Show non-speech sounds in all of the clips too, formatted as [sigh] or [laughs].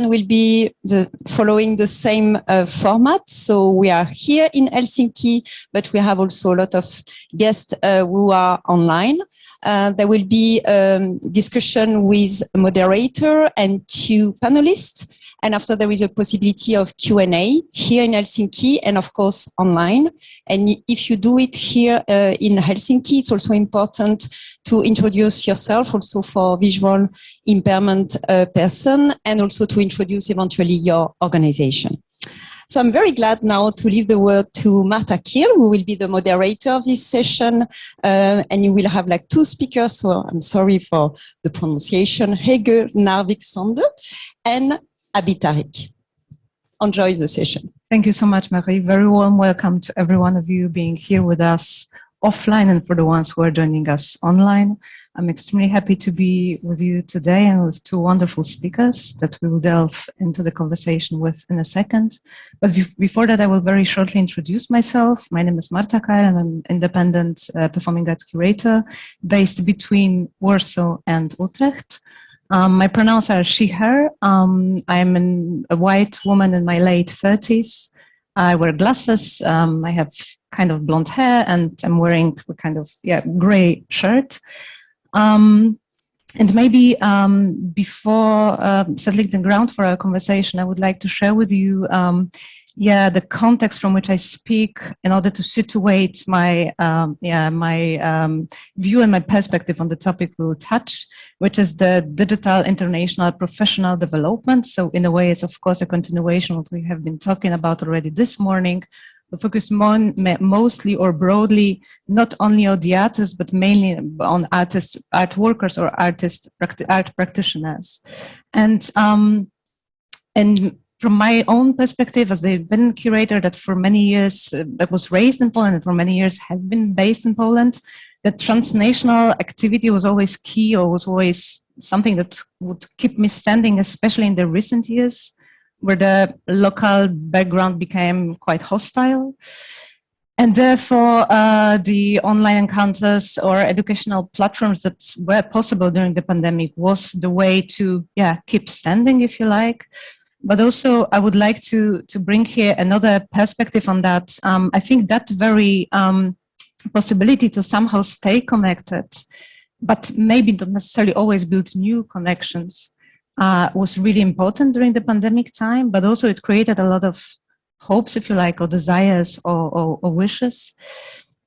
will be the following the same uh, format. So we are here in Helsinki, but we have also a lot of guests uh, who are online. Uh, there will be um, discussion with a moderator and two panelists. And after there is a possibility of Q&A here in Helsinki and of course online. And if you do it here uh, in Helsinki, it's also important to introduce yourself also for visual impairment uh, person and also to introduce eventually your organization. So I'm very glad now to leave the word to Marta Keil, who will be the moderator of this session. Uh, and you will have like two speakers, so I'm sorry for the pronunciation, Hege Narvik Sander and Tariq. Enjoy the session. Thank you so much, Marie. Very warm welcome to every one of you being here with us offline and for the ones who are joining us online. I'm extremely happy to be with you today and with two wonderful speakers that we will delve into the conversation with in a second. But before that, I will very shortly introduce myself. My name is Marta and I'm an independent uh, performing arts curator based between Warsaw and Utrecht. Um, my pronouns are she, her. Um, I'm an, a white woman in my late 30s. I wear glasses. Um, I have kind of blonde hair and I'm wearing a kind of yeah gray shirt. Um, and maybe um, before uh, settling the ground for our conversation, I would like to share with you yeah, the context from which I speak in order to situate my, um, yeah, my um, view and my perspective on the topic we will touch, which is the digital international professional development. So in a way, it's of course a continuation of what we have been talking about already this morning, focus mostly or broadly, not only on the artists, but mainly on artists, art workers or artists art practitioners. And, um, and from my own perspective as they've been curator that for many years uh, that was raised in Poland and for many years have been based in Poland, that transnational activity was always key or was always something that would keep me standing, especially in the recent years where the local background became quite hostile. And therefore, uh, the online encounters or educational platforms that were possible during the pandemic was the way to yeah, keep standing, if you like. But also, I would like to, to bring here another perspective on that. Um, I think that very um, possibility to somehow stay connected, but maybe not necessarily always build new connections, uh, was really important during the pandemic time, but also it created a lot of hopes, if you like, or desires or, or, or wishes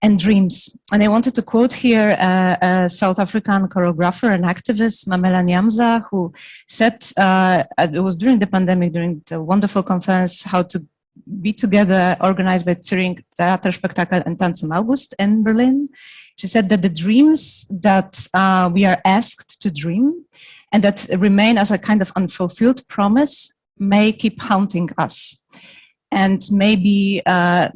and dreams. And I wanted to quote here uh, a South African choreographer and activist, Mamela Nyamza, who said, uh, it was during the pandemic, during the wonderful conference, how to be together, organized by Zurich Theater Spektakel and Tanz im August in Berlin. She said that the dreams that uh, we are asked to dream and that remain as a kind of unfulfilled promise may keep haunting us and maybe uh,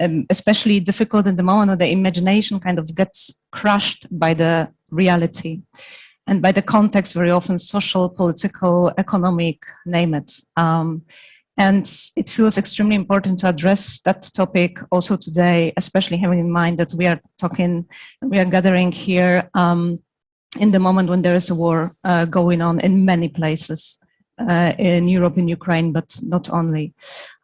um, especially difficult in the moment when the imagination kind of gets crushed by the reality and by the context very often social, political, economic, name it. Um, and it feels extremely important to address that topic also today, especially having in mind that we are talking, we are gathering here um, in the moment when there is a war uh, going on in many places uh, in Europe, in Ukraine, but not only.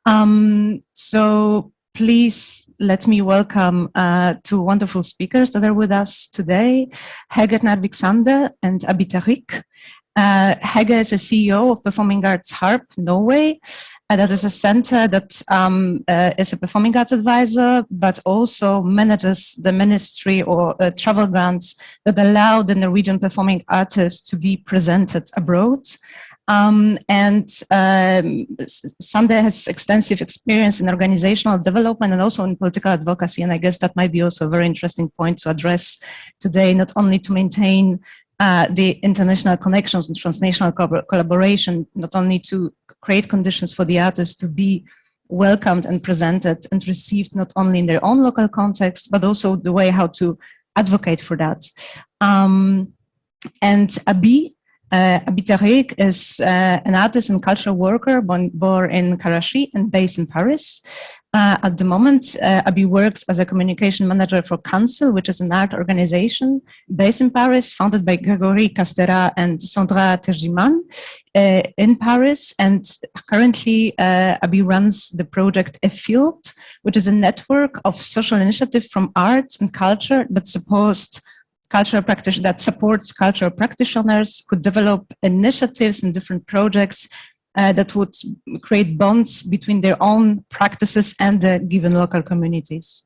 Um, so please let me welcome uh, two wonderful speakers that are with us today, Hege Narvik Sander and Abi Tariq. Uh, Hege is a CEO of Performing Arts Hub Norway. Uh, that is a center that um, uh, is a performing arts advisor, but also manages the ministry or uh, travel grants that allow the Norwegian performing artists to be presented abroad. Um, and um, Sander has extensive experience in organizational development and also in political advocacy. And I guess that might be also a very interesting point to address today, not only to maintain uh, the international connections and transnational co collaboration, not only to create conditions for the artists to be welcomed and presented and received not only in their own local context, but also the way how to advocate for that. Um, and Abi Uh, Abi Tariq is uh, an artist and cultural worker born, born in Karachi and based in Paris. Uh, at the moment, uh, Abi works as a communication manager for Council, which is an art organization based in Paris, founded by Gregory Castera and Sandra Terdjman uh, in Paris. And currently, uh, Abi runs the project Afield, which is a network of social initiative from arts and culture that supports cultural practice that supports cultural practitioners who develop initiatives and different projects uh, that would create bonds between their own practices and the given local communities.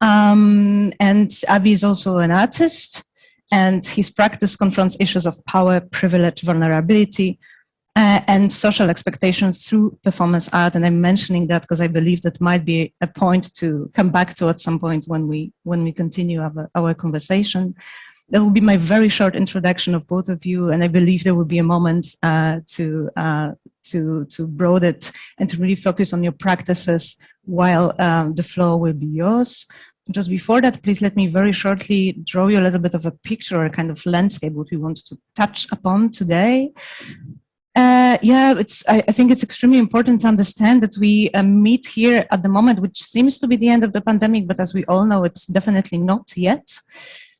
Um, and Abi is also an artist and his practice confronts issues of power, privilege, vulnerability, uh, and social expectations through performance art. And I'm mentioning that because I believe that might be a point to come back to at some point when we when we continue our, our conversation. That will be my very short introduction of both of you, and I believe there will be a moment uh, to uh, to to broaden it and to really focus on your practices while um, the floor will be yours. Just before that, please let me very shortly draw you a little bit of a picture, or a kind of landscape, what we want to touch upon today. Uh, yeah, it's. I, I, think it's extremely important to understand that we uh, meet here at the moment, which seems to be the end of the pandemic, but as we all know, it's definitely not yet.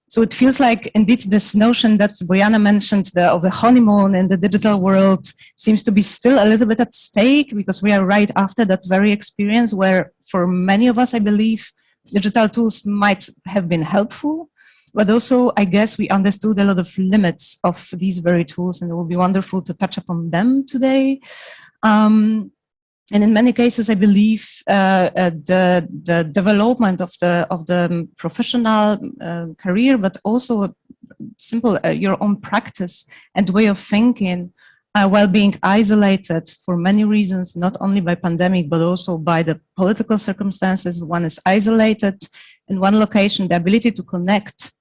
So it feels like indeed this notion that Bojana mentioned the, of the honeymoon in the digital world seems to be still a little bit at stake because we are right after that very experience where for many of us, I believe, digital tools might have been helpful, but also I guess we understood a lot of limits of these very tools and it will be wonderful to touch upon them today. Um, and in many cases, I believe uh, uh, the the development of the of the professional uh, career, but also simple uh, your own practice and way of thinking, uh, while being isolated for many reasons, not only by pandemic but also by the political circumstances. One is isolated in one location. The ability to connect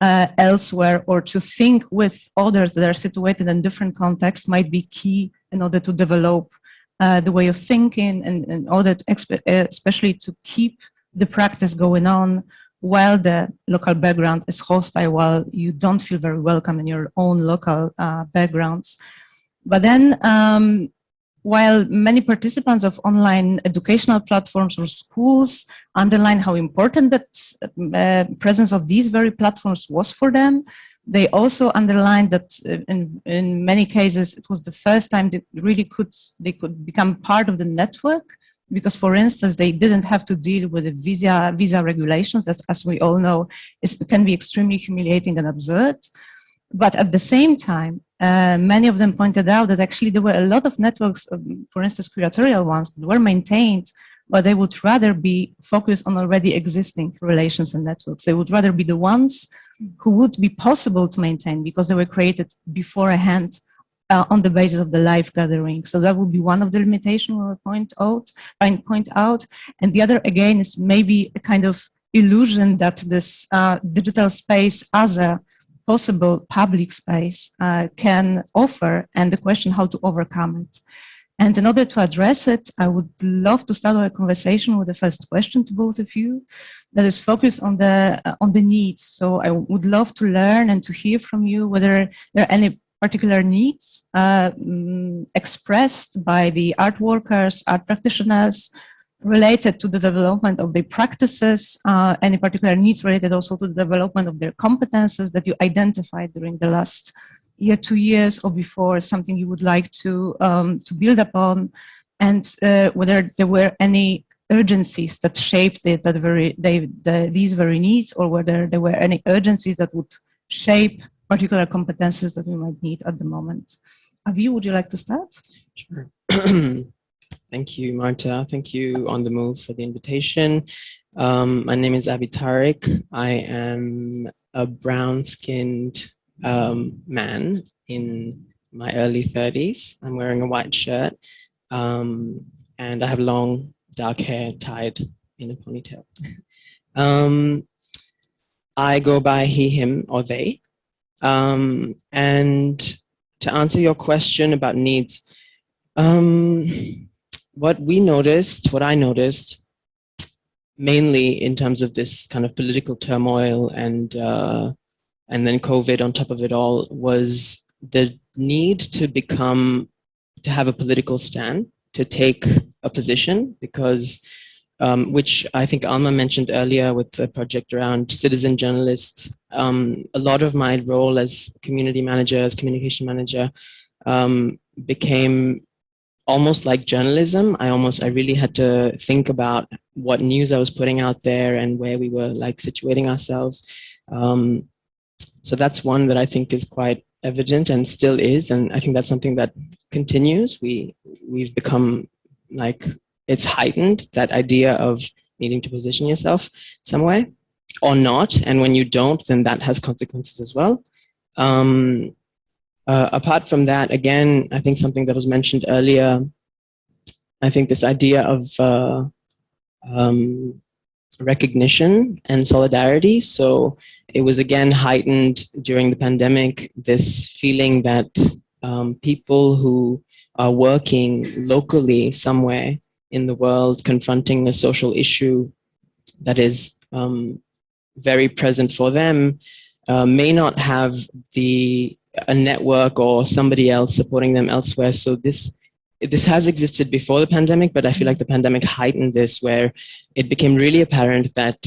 uh, elsewhere or to think with others that are situated in different contexts might be key in order to develop uh, the way of thinking and in order to, uh, especially to keep the practice going on while the local background is hostile, while you don't feel very welcome in your own local uh, backgrounds. But then, um, while many participants of online educational platforms or schools underline how important that uh, presence of these very platforms was for them, they also underlined that uh, in, in many cases it was the first time they really could they could become part of the network because for instance they didn't have to deal with the visa visa regulations as, as we all know it can be extremely humiliating and absurd. But at the same time uh, many of them pointed out that actually there were a lot of networks um, for instance curatorial ones that were maintained but they would rather be focused on already existing relations and networks they would rather be the ones who would be possible to maintain because they were created beforehand uh, on the basis of the live gathering. So that would be one of the limitations we point out, point out. And the other again is maybe a kind of illusion that this uh, digital space as a possible public space uh, can offer and the question how to overcome it. And in order to address it, I would love to start a conversation with the first question to both of you that is focused on the, uh, on the needs. So I would love to learn and to hear from you whether there are any particular needs uh, mm, expressed by the art workers, art practitioners, related to the development of their practices, uh, any particular needs related also to the development of their competences that you identified during the last year, two years or before, something you would like to, um, to build upon, and uh, whether there were any urgencies that shaped the, that very, they, the, these very needs, or whether there were any urgencies that would shape particular competences that we might need at the moment. Abi, would you like to start? Sure. [clears throat] Thank you, Marta. Thank you on the move for the invitation. Um, my name is Abi Tariq. I am a brown-skinned um, man in my early 30s. I'm wearing a white shirt um, and I have long dark hair tied in a ponytail. [laughs] um, I go by he, him, or they. Um, and to answer your question about needs, um, what we noticed, what I noticed, mainly in terms of this kind of political turmoil and uh, and then COVID on top of it all was the need to become, to have a political stand, to take a position because um, which I think Alma mentioned earlier with the project around citizen journalists. Um, a lot of my role as community manager, as communication manager, um, became almost like journalism. I almost, I really had to think about what news I was putting out there and where we were like situating ourselves. Um, so that's one that I think is quite evident and still is. And I think that's something that continues. We, we've become like, it's heightened, that idea of needing to position yourself some way or not. And when you don't, then that has consequences as well. Um, uh, apart from that, again, I think something that was mentioned earlier, I think this idea of uh, um, recognition and solidarity. So it was again heightened during the pandemic, this feeling that um, people who are working locally somewhere in the world confronting a social issue that is um, very present for them uh, may not have the a network or somebody else supporting them elsewhere. So this this has existed before the pandemic, but I feel like the pandemic heightened this where it became really apparent that,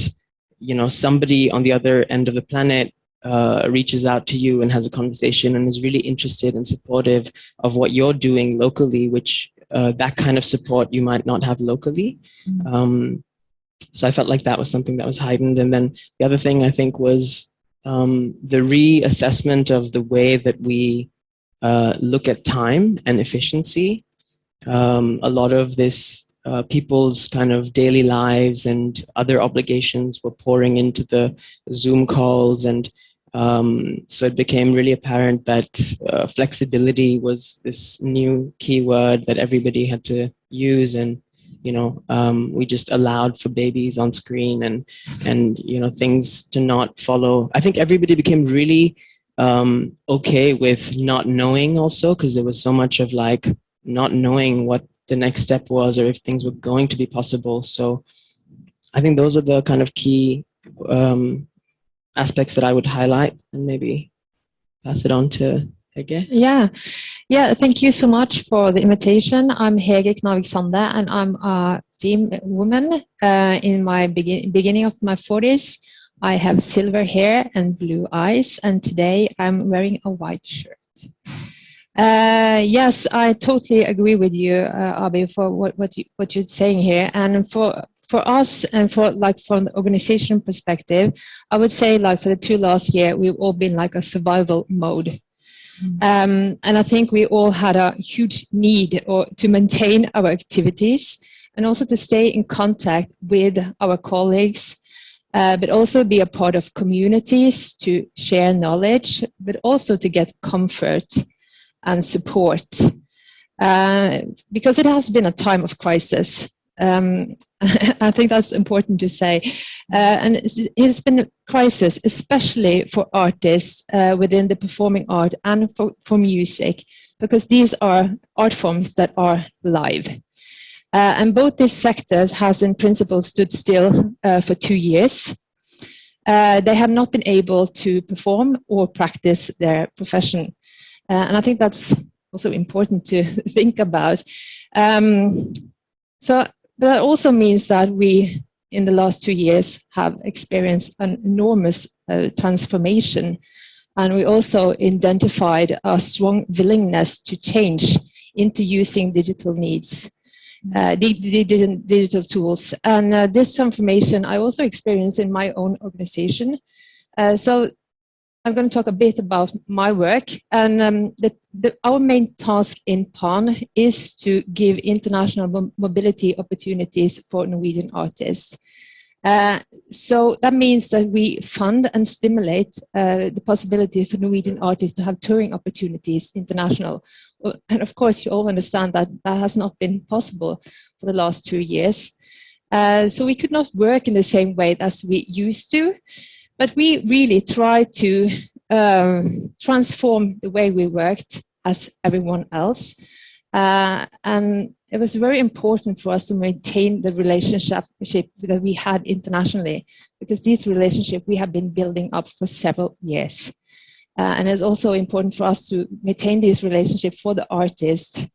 you know, somebody on the other end of the planet uh, reaches out to you and has a conversation and is really interested and supportive of what you're doing locally, which uh, that kind of support you might not have locally. Mm -hmm. um, so I felt like that was something that was heightened. And then the other thing I think was um, the reassessment of the way that we uh, look at time and efficiency. Um, a lot of this, uh, people's kind of daily lives and other obligations were pouring into the Zoom calls and um, so it became really apparent that uh, flexibility was this new keyword that everybody had to use and you know um, we just allowed for babies on screen and and you know things to not follow. I think everybody became really um, okay with not knowing also because there was so much of like not knowing what the next step was or if things were going to be possible. So i think those are the kind of key um, aspects that i would highlight and maybe pass it on to Hege? Yeah, yeah. Thank you so much for the invitation. I'm Hege Knarvik Sande, and I'm a woman uh, in my begin beginning of my 40s. I have silver hair and blue eyes, and today I'm wearing a white shirt. Uh, yes, I totally agree with you, uh, Abi, for what what you what you're saying here, and for for us and for like from the organization perspective, I would say like for the two last year, we've all been like a survival mode. Mm. Um, and I think we all had a huge need or to maintain our activities and also to stay in contact with our colleagues, uh, but also be a part of communities to share knowledge, but also to get comfort and support. Uh, because it has been a time of crisis. Um, [laughs] I think that's important to say. Uh, and it's been a crisis, especially for artists uh, within the performing art and for, for music, because these are art forms that are live. Uh, and both these sectors has in principle stood still uh, for two years. Uh, they have not been able to perform or practice their profession. Uh, and I think that's also important to [laughs] think about. Um, so but that also means that we, in the last two years, have experienced an enormous uh, transformation. And we also identified a strong willingness to change into using digital needs, uh, digital, digital tools. And uh, this transformation I also experienced in my own organization. Uh, so I'm going to talk a bit about my work. And um, the, the, our main task in PAN is to give international mobility opportunities for Norwegian artists. Uh, so that means that we fund and stimulate uh, the possibility for Norwegian artists to have touring opportunities international. And of course, you all understand that that has not been possible for the last two years. Uh, so we could not work in the same way as we used to. But we really try to um, transform the way we worked as everyone else. Uh, and it was very important for us to maintain the relationship that we had internationally, because this relationship we have been building up for several years. Uh, and it's also important for us to maintain this relationship for the artists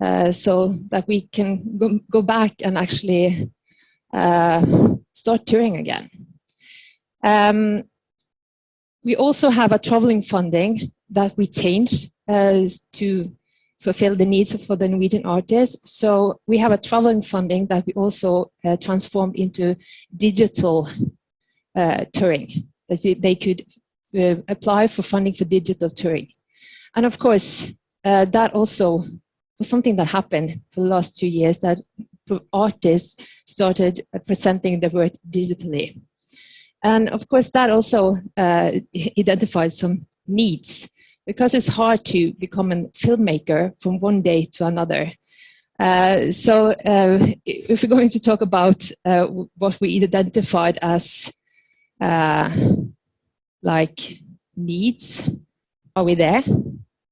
uh, so that we can go, go back and actually uh, start touring again. Um, we also have a traveling funding that we changed uh, to fulfill the needs for the Norwegian artists. So we have a traveling funding that we also uh, transformed into digital uh, touring. That they could uh, apply for funding for digital touring. And of course, uh, that also was something that happened for the last two years that artists started presenting their work digitally. And of course, that also uh, identified some needs because it's hard to become a filmmaker from one day to another. Uh, so uh, if we're going to talk about uh, what we identified as uh, like needs, are we there?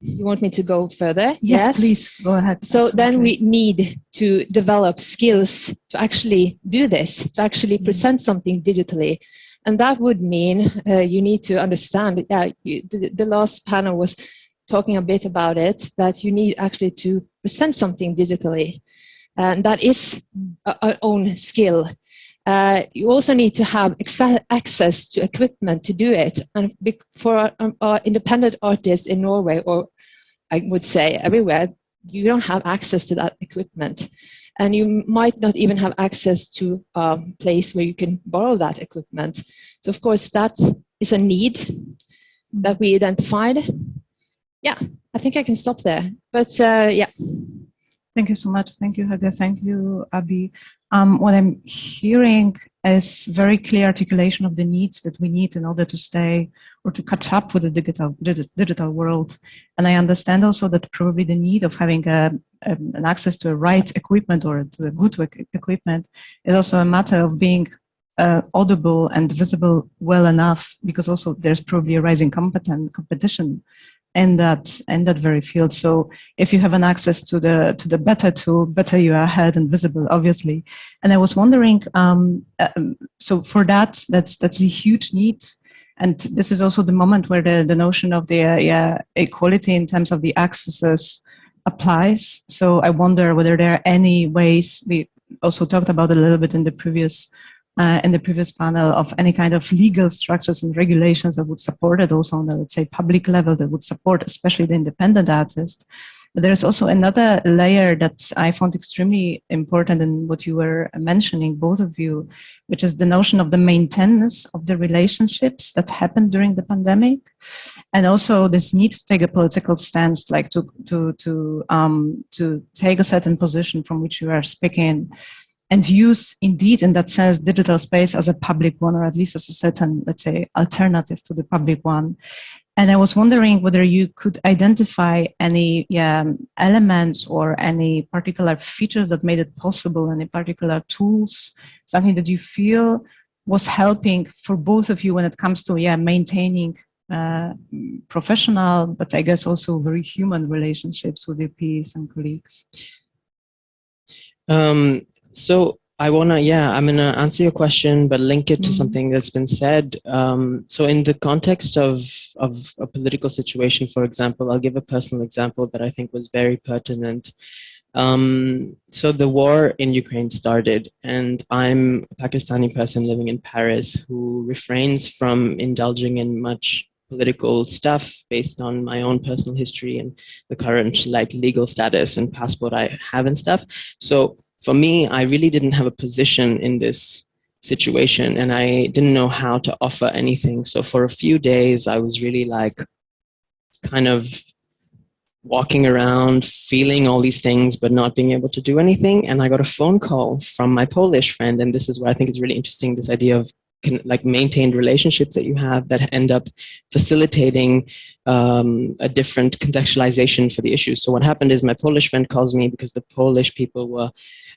You want me to go further? Yes, yes. please go ahead. So Absolutely. then we need to develop skills to actually do this, to actually mm. present something digitally. And that would mean uh, you need to understand, yeah, you, the, the last panel was talking a bit about it, that you need actually to present something digitally. And that is our own skill. Uh, you also need to have access to equipment to do it. And for our, um, our, independent artists in Norway, or I would say everywhere, you don't have access to that equipment. And you might not even have access to a place where you can borrow that equipment. So of course, that is a need that we identified. Yeah, I think I can stop there. But uh, yeah. Thank you so much. Thank you, Hege. Thank you, Abi. Um, what I'm hearing is very clear articulation of the needs that we need in order to stay or to catch up with the digital digital world. And I understand also that probably the need of having a, a, an access to the right equipment or to the good equipment is also a matter of being uh, audible and visible well enough because also there's probably a rising competent competition in that in that very field. So if you have an access to the to the better tool, better you are ahead and visible, obviously. And I was wondering, um, um, so for that, that's that's a huge need. And this is also the moment where the, the notion of the uh, yeah, equality in terms of the accesses applies. So I wonder whether there are any ways we also talked about a little bit in the previous uh, in the previous panel of any kind of legal structures and regulations that would support it also on the, let's say, public level that would support especially the independent artist. But there's also another layer that I found extremely important in what you were mentioning, both of you, which is the notion of the maintenance of the relationships that happened during the pandemic. And also this need to take a political stance, like to, to, to, um, to take a certain position from which you are speaking and use indeed in that sense digital space as a public one or at least as a certain let's say alternative to the public one. And i was wondering whether you could identify any yeah, elements or any particular features that made it possible any particular tools something that you feel was helping for both of you when it comes to yeah maintaining uh, professional but i guess also very human relationships with your peers and colleagues? Um, so I wanna, yeah, I'm gonna answer your question, but link it to mm -hmm. something that's been said. Um, so in the context of, of a political situation, for example, I'll give a personal example that I think was very pertinent. Um, so the war in Ukraine started and I'm a Pakistani person living in Paris who refrains from indulging in much political stuff based on my own personal history and the current like legal status and passport I have and stuff. So for me, I really didn't have a position in this situation and I didn't know how to offer anything. So for a few days, I was really like kind of walking around, feeling all these things, but not being able to do anything. And I got a phone call from my Polish friend. And this is where I think is really interesting, this idea of can, like maintained relationships that you have that end up facilitating um, a different contextualization for the issue. So what happened is my Polish friend calls me because the Polish people were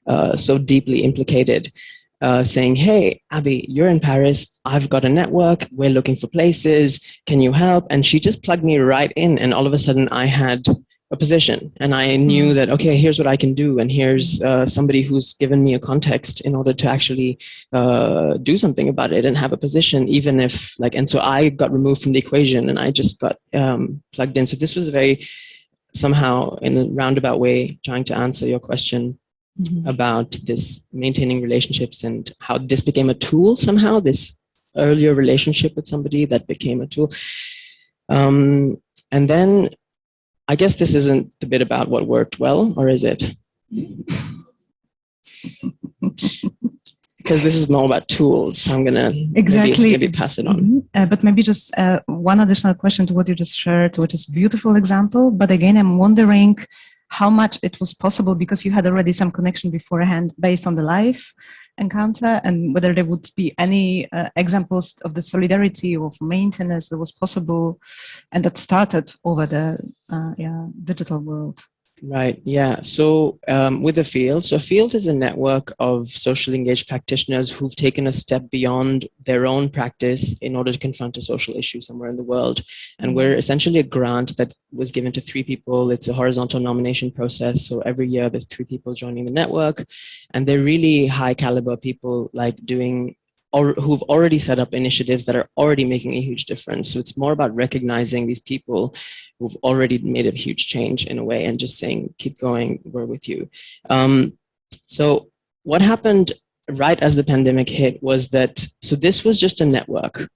uh, so deeply implicated uh, saying, hey, Abi, you're in Paris. I've got a network. We're looking for places. Can you help? And she just plugged me right in. And all of a sudden I had a position and I knew that, okay, here's what I can do. And here's uh, somebody who's given me a context in order to actually uh, do something about it and have a position, even if like, and so I got removed from the equation and I just got um, plugged in. So this was a very, somehow in a roundabout way, trying to answer your question Mm -hmm. about this maintaining relationships and how this became a tool somehow, this earlier relationship with somebody that became a tool. Um, and then I guess this isn't the bit about what worked well, or is it? because this is more about tools. So I'm gonna exactly maybe, maybe pass it on. Mm -hmm. uh, but maybe just uh, one additional question to what you just shared, which is beautiful example. But again, I'm wondering how much it was possible because you had already some connection beforehand based on the life encounter and whether there would be any uh, examples of the solidarity of maintenance that was possible and that started over the uh, yeah, digital world. Right. Yeah. So um, with the field, so Afield is a network of socially engaged practitioners who've taken a step beyond their own practice in order to confront a social issue somewhere in the world. And we're essentially a grant that was given to three people. It's a horizontal nomination process. So every year there's three people joining the network and they're really high caliber people like doing who've already set up initiatives that are already making a huge difference. So it's more about recognizing these people who've already made a huge change in a way and just saying, keep going, we're with you. Um, so what happened right as the pandemic hit was that, so this was just a network.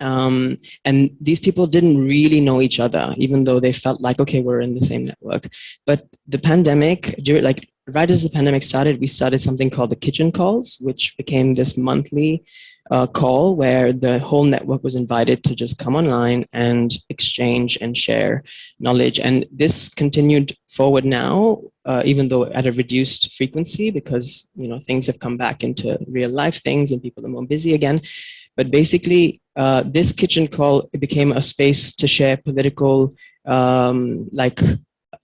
Um, and these people didn't really know each other, even though they felt like, okay, we're in the same network. But the pandemic, like right as the pandemic started, we started something called the kitchen calls, which became this monthly uh, call where the whole network was invited to just come online and exchange and share knowledge. And this continued forward now, uh, even though at a reduced frequency because you know things have come back into real life things and people are more busy again. But basically, uh, this kitchen call became a space to share political um, like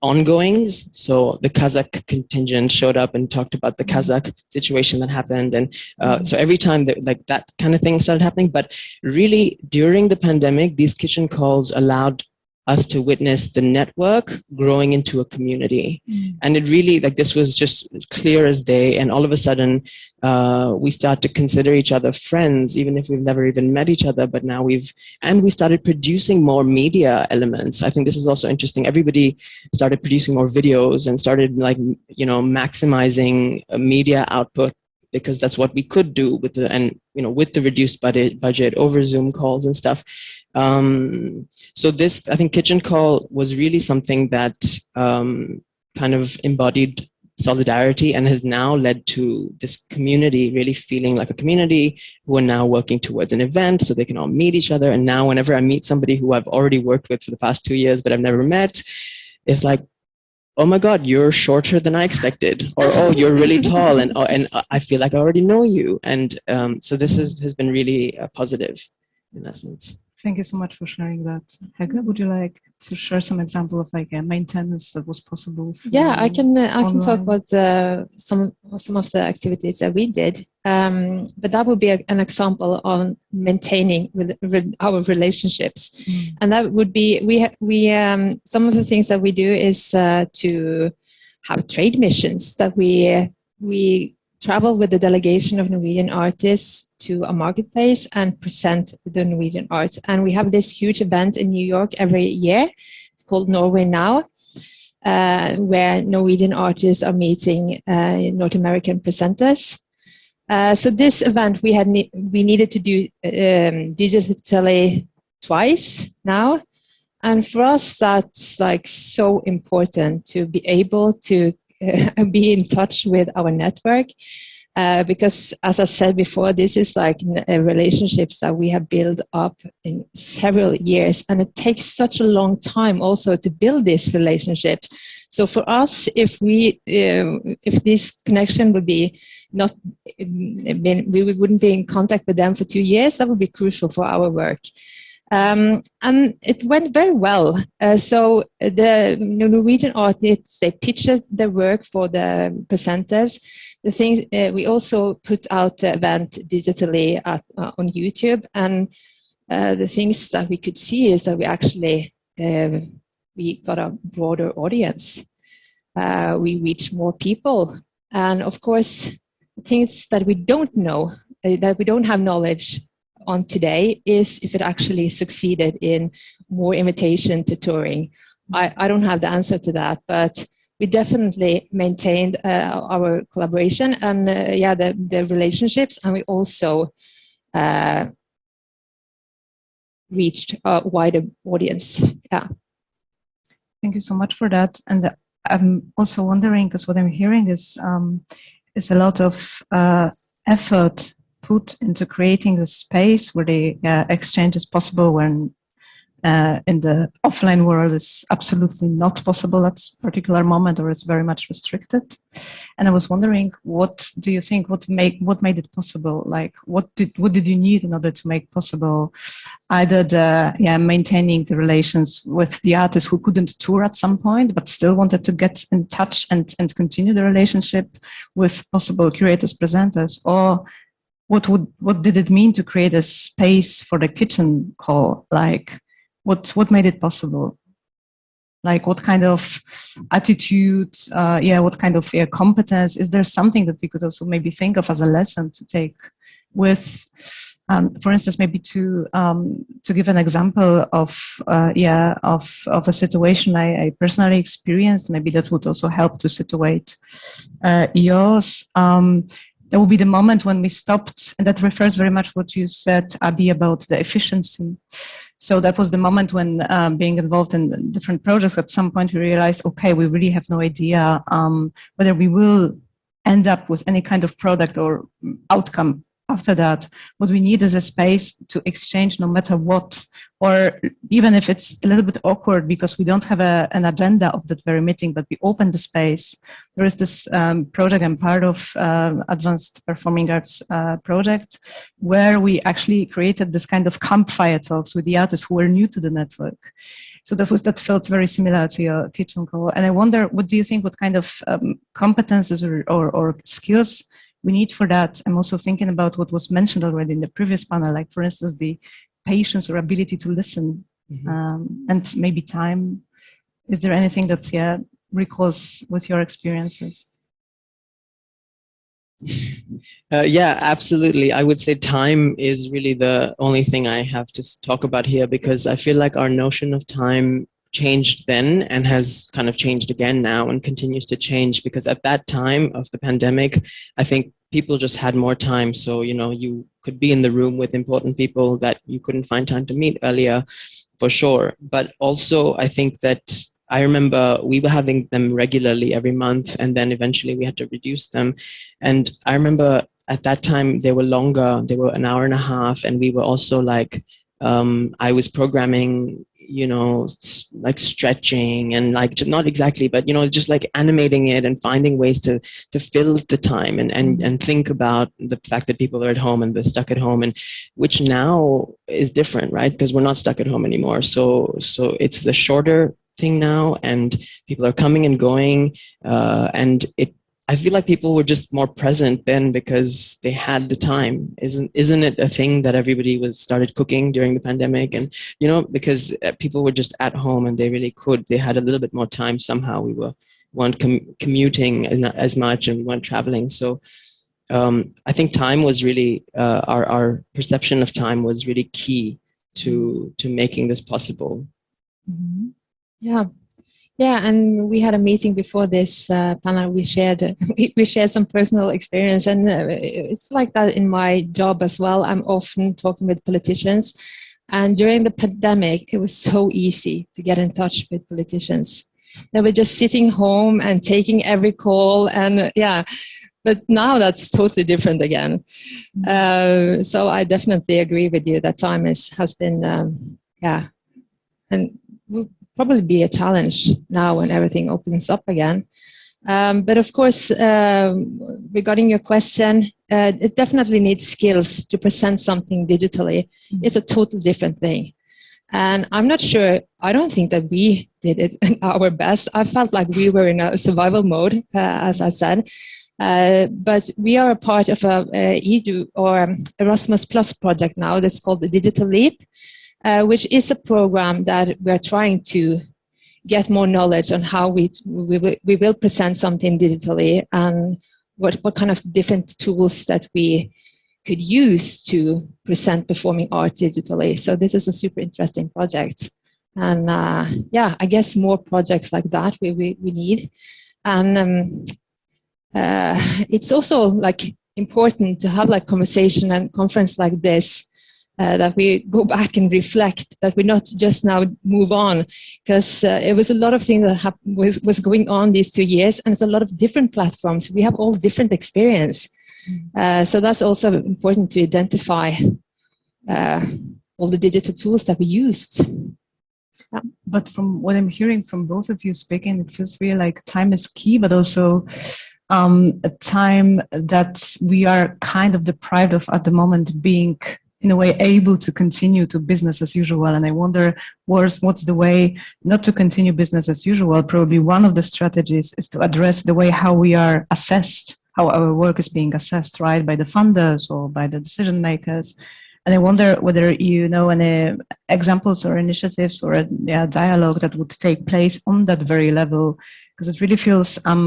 ongoings. So the Kazakh contingent showed up and talked about the mm-hmm. Kazakh situation that happened. And uh, so every time that like that kind of thing started happening, but really during the pandemic, these kitchen calls allowed us to witness the network growing into a community. Mm. And it really, like this was just clear as day. And all of a sudden, uh, we start to consider each other friends, even if we've never even met each other, but now we've, and we started producing more media elements. I think this is also interesting. Everybody started producing more videos and started like, you know, maximizing media output because that's what we could do with the and you know with the reduced budget budget over Zoom calls and stuff. Um, so this I think kitchen call was really something that um, kind of embodied solidarity and has now led to this community really feeling like a community who are now working towards an event so they can all meet each other. And now whenever I meet somebody who I've already worked with for the past two years but I've never met it's like oh my god you're shorter than i expected. Or oh you're really tall. And oh, and i feel like i already know you. And um, so this is, has been really uh, positive in essence Thank you so much for sharing that. Hege, would you like to share some example of like a maintenance that was possible? Yeah, I can. Uh, I can talk about uh, some some of the activities that we did, um, but that would be a, an example on maintaining with, with our relationships, mm. and that would be we we um, some of the things that we do is uh, to have trade missions that we we travel with the delegation of Norwegian artists to a marketplace and present the Norwegian art. And we have this huge event in New York every year. It's called Norway Now, uh, where Norwegian artists are meeting uh, North American presenters. Uh, so this event we had ne we needed to do um, digitally twice now. And for us, that's like so important to be able to [laughs] be in touch with our network. Uh, because as I said before, this is like uh, relationships that we have built up in several years and it takes such a long time also to build these relationships. So for us, if we, uh, if this connection would be not, been, we wouldn't be in contact with them for two years, that would be crucial for our work. Um, and it went very well. Uh, so the Norwegian artists, they pitched their work for the presenters. The thing, uh, we also put out the event digitally at, uh, on YouTube. And uh, the things that we could see is that we actually um, we got a broader audience. Uh, we reach more people. And of course, things that we don't know, uh, that we don't have knowledge on today is if it actually succeeded in more invitation to touring. I, I don't have the answer to that, but we definitely maintained uh, our collaboration and uh, yeah, the, the relationships, and we also uh, reached a wider audience. Yeah. Thank you so much for that. And I'm also wondering, because what I'm hearing is um, is a lot of uh, effort put into creating the space where the uh, exchange is possible when uh, in the offline world is absolutely not possible at a particular moment or is very much restricted. And I was wondering, what do you think, what make what made it possible? Like, what did what did you need in order to make possible either the yeah maintaining the relations with the artists who couldn't tour at some point but still wanted to get in touch and and continue the relationship with possible curators presenters, or what would what did it mean to create a space for the kitchen call? Like what what made it possible? Like what kind of attitude uh, yeah what kind of yeah, competence? Is there something that we could also maybe think of as a lesson to take with um, for instance maybe to um, to give an example of uh, yeah of of a situation I, I, personally experienced maybe that would also help to situate uh, yours. Um, there will be the moment when we stopped, and that refers very much what you said, Abi, about the efficiency. So that was the moment when um, being involved in different projects, at some point we realized, okay, we really have no idea um, whether we will end up with any kind of product or outcome after that, what we need is a space to exchange no matter what, or even if it's a little bit awkward because we don't have a, an agenda of that very meeting, but we open the space. There is this um, project I'm part of, uh, Advanced Performing Arts uh, project, where we actually created this kind of campfire talks with the artists who were new to the network. So that was that felt very similar to your kitchen call. And I wonder, what do you think, what kind of um, competences or, or, or skills we need for that. I'm also thinking about what was mentioned already in the previous panel, like for instance, the patience or ability to listen mm -hmm. um, and maybe time. Is there anything that's yeah recalls with your experiences? [laughs] Uh, yeah, absolutely. I would say time is really the only thing I have to talk about here because I feel like our notion of time changed then and has kind of changed again now and continues to change because at that time of the pandemic, I think people just had more time. So, you know, you could be in the room with important people that you couldn't find time to meet earlier for sure. But also I think that I remember we were having them regularly every month and then eventually we had to reduce them. And I remember at that time they were longer, they were an hour and a half and we were also like, um, I was programming you know, like stretching and like not exactly, but you know, just like animating it and finding ways to to fill the time and and and think about the fact that people are at home and they're stuck at home, and which now is different, right? Because we're not stuck at home anymore. So so it's the shorter thing now, and people are coming and going, uh, and it I feel like people were just more present then because they had the time. Isn't isn't it a thing that everybody was started cooking during the pandemic and you know because uh, people were just at home and they really could. They had a little bit more time somehow. We were weren't com commuting as, much and we weren't traveling. So um, I think time was really uh, our our perception of time was really key to to making this possible. Mm -hmm. Yeah, yeah, and we had a meeting before this uh, panel. We shared [laughs] we shared some personal experience, and uh, it's like that in my job as well. I'm often talking with politicians, and during the pandemic, it was so easy to get in touch with politicians. They were just sitting home and taking every call, and uh, yeah. But now that's totally different again. Uh, so I definitely agree with you that time is has been um, yeah, and probably be a challenge now when everything opens up again. Um, but of course, um, regarding your question, uh, it definitely needs skills to present something digitally. Mm-hmm. It's a total different thing. And I'm not sure, I don't think that we did it [laughs] our best. I felt like we were in a survival mode, uh, as I said. Uh, but we are a part of a, a EDU or Erasmus Plus project now that's called the Digital Leap, uh, which is a program that we're trying to get more knowledge on how we, we, will, we will present something digitally and what, what kind of different tools that we could use to present performing art digitally. So this is a super interesting project. And uh, yeah, I guess more projects like that we, we, we need. And um, uh, it's also like important to have like conversation and conference like this uh, that we go back and reflect, that we not just now move on, because uh, it was a lot of things that was, was going on these two years, and it's a lot of different platforms. We have all different experience. Mm. Uh, so that's also important to identify uh, all the digital tools that we used. Yeah. But from what I'm hearing from both of you speaking, it feels really like time is key, but also um, a time that we are kind of deprived of at the moment being in a way able to continue to business as usual. And i wonder what's what's the way not to continue business as usual? Probably one of the strategies is to address the way how we are assessed how our work is being assessed right by the funders or by the decision makers. And i wonder whether you know any examples or initiatives or a yeah, dialogue that would take place on that very level because it really feels um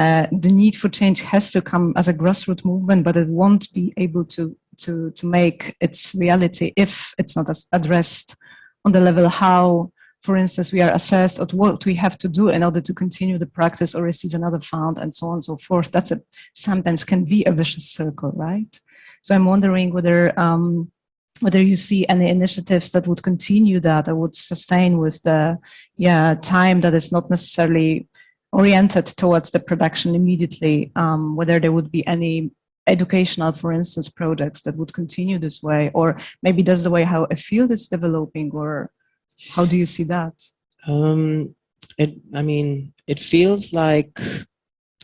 uh, the need for change has to come as a grassroots movement, but it won't be able to to to make its reality if it's not addressed on the level how, for instance, we are assessed at what we have to do in order to continue the practice or receive another fund and so on and so forth. That's a sometimes can be a vicious circle, right? So I'm wondering whether um, whether you see any initiatives that would continue that or would sustain with the yeah time that is not necessarily oriented towards the production immediately, um, whether there would be any educational, for instance, products that would continue this way, or maybe that's the way how a field is developing, or how do you see that? Um, it, I mean, it feels like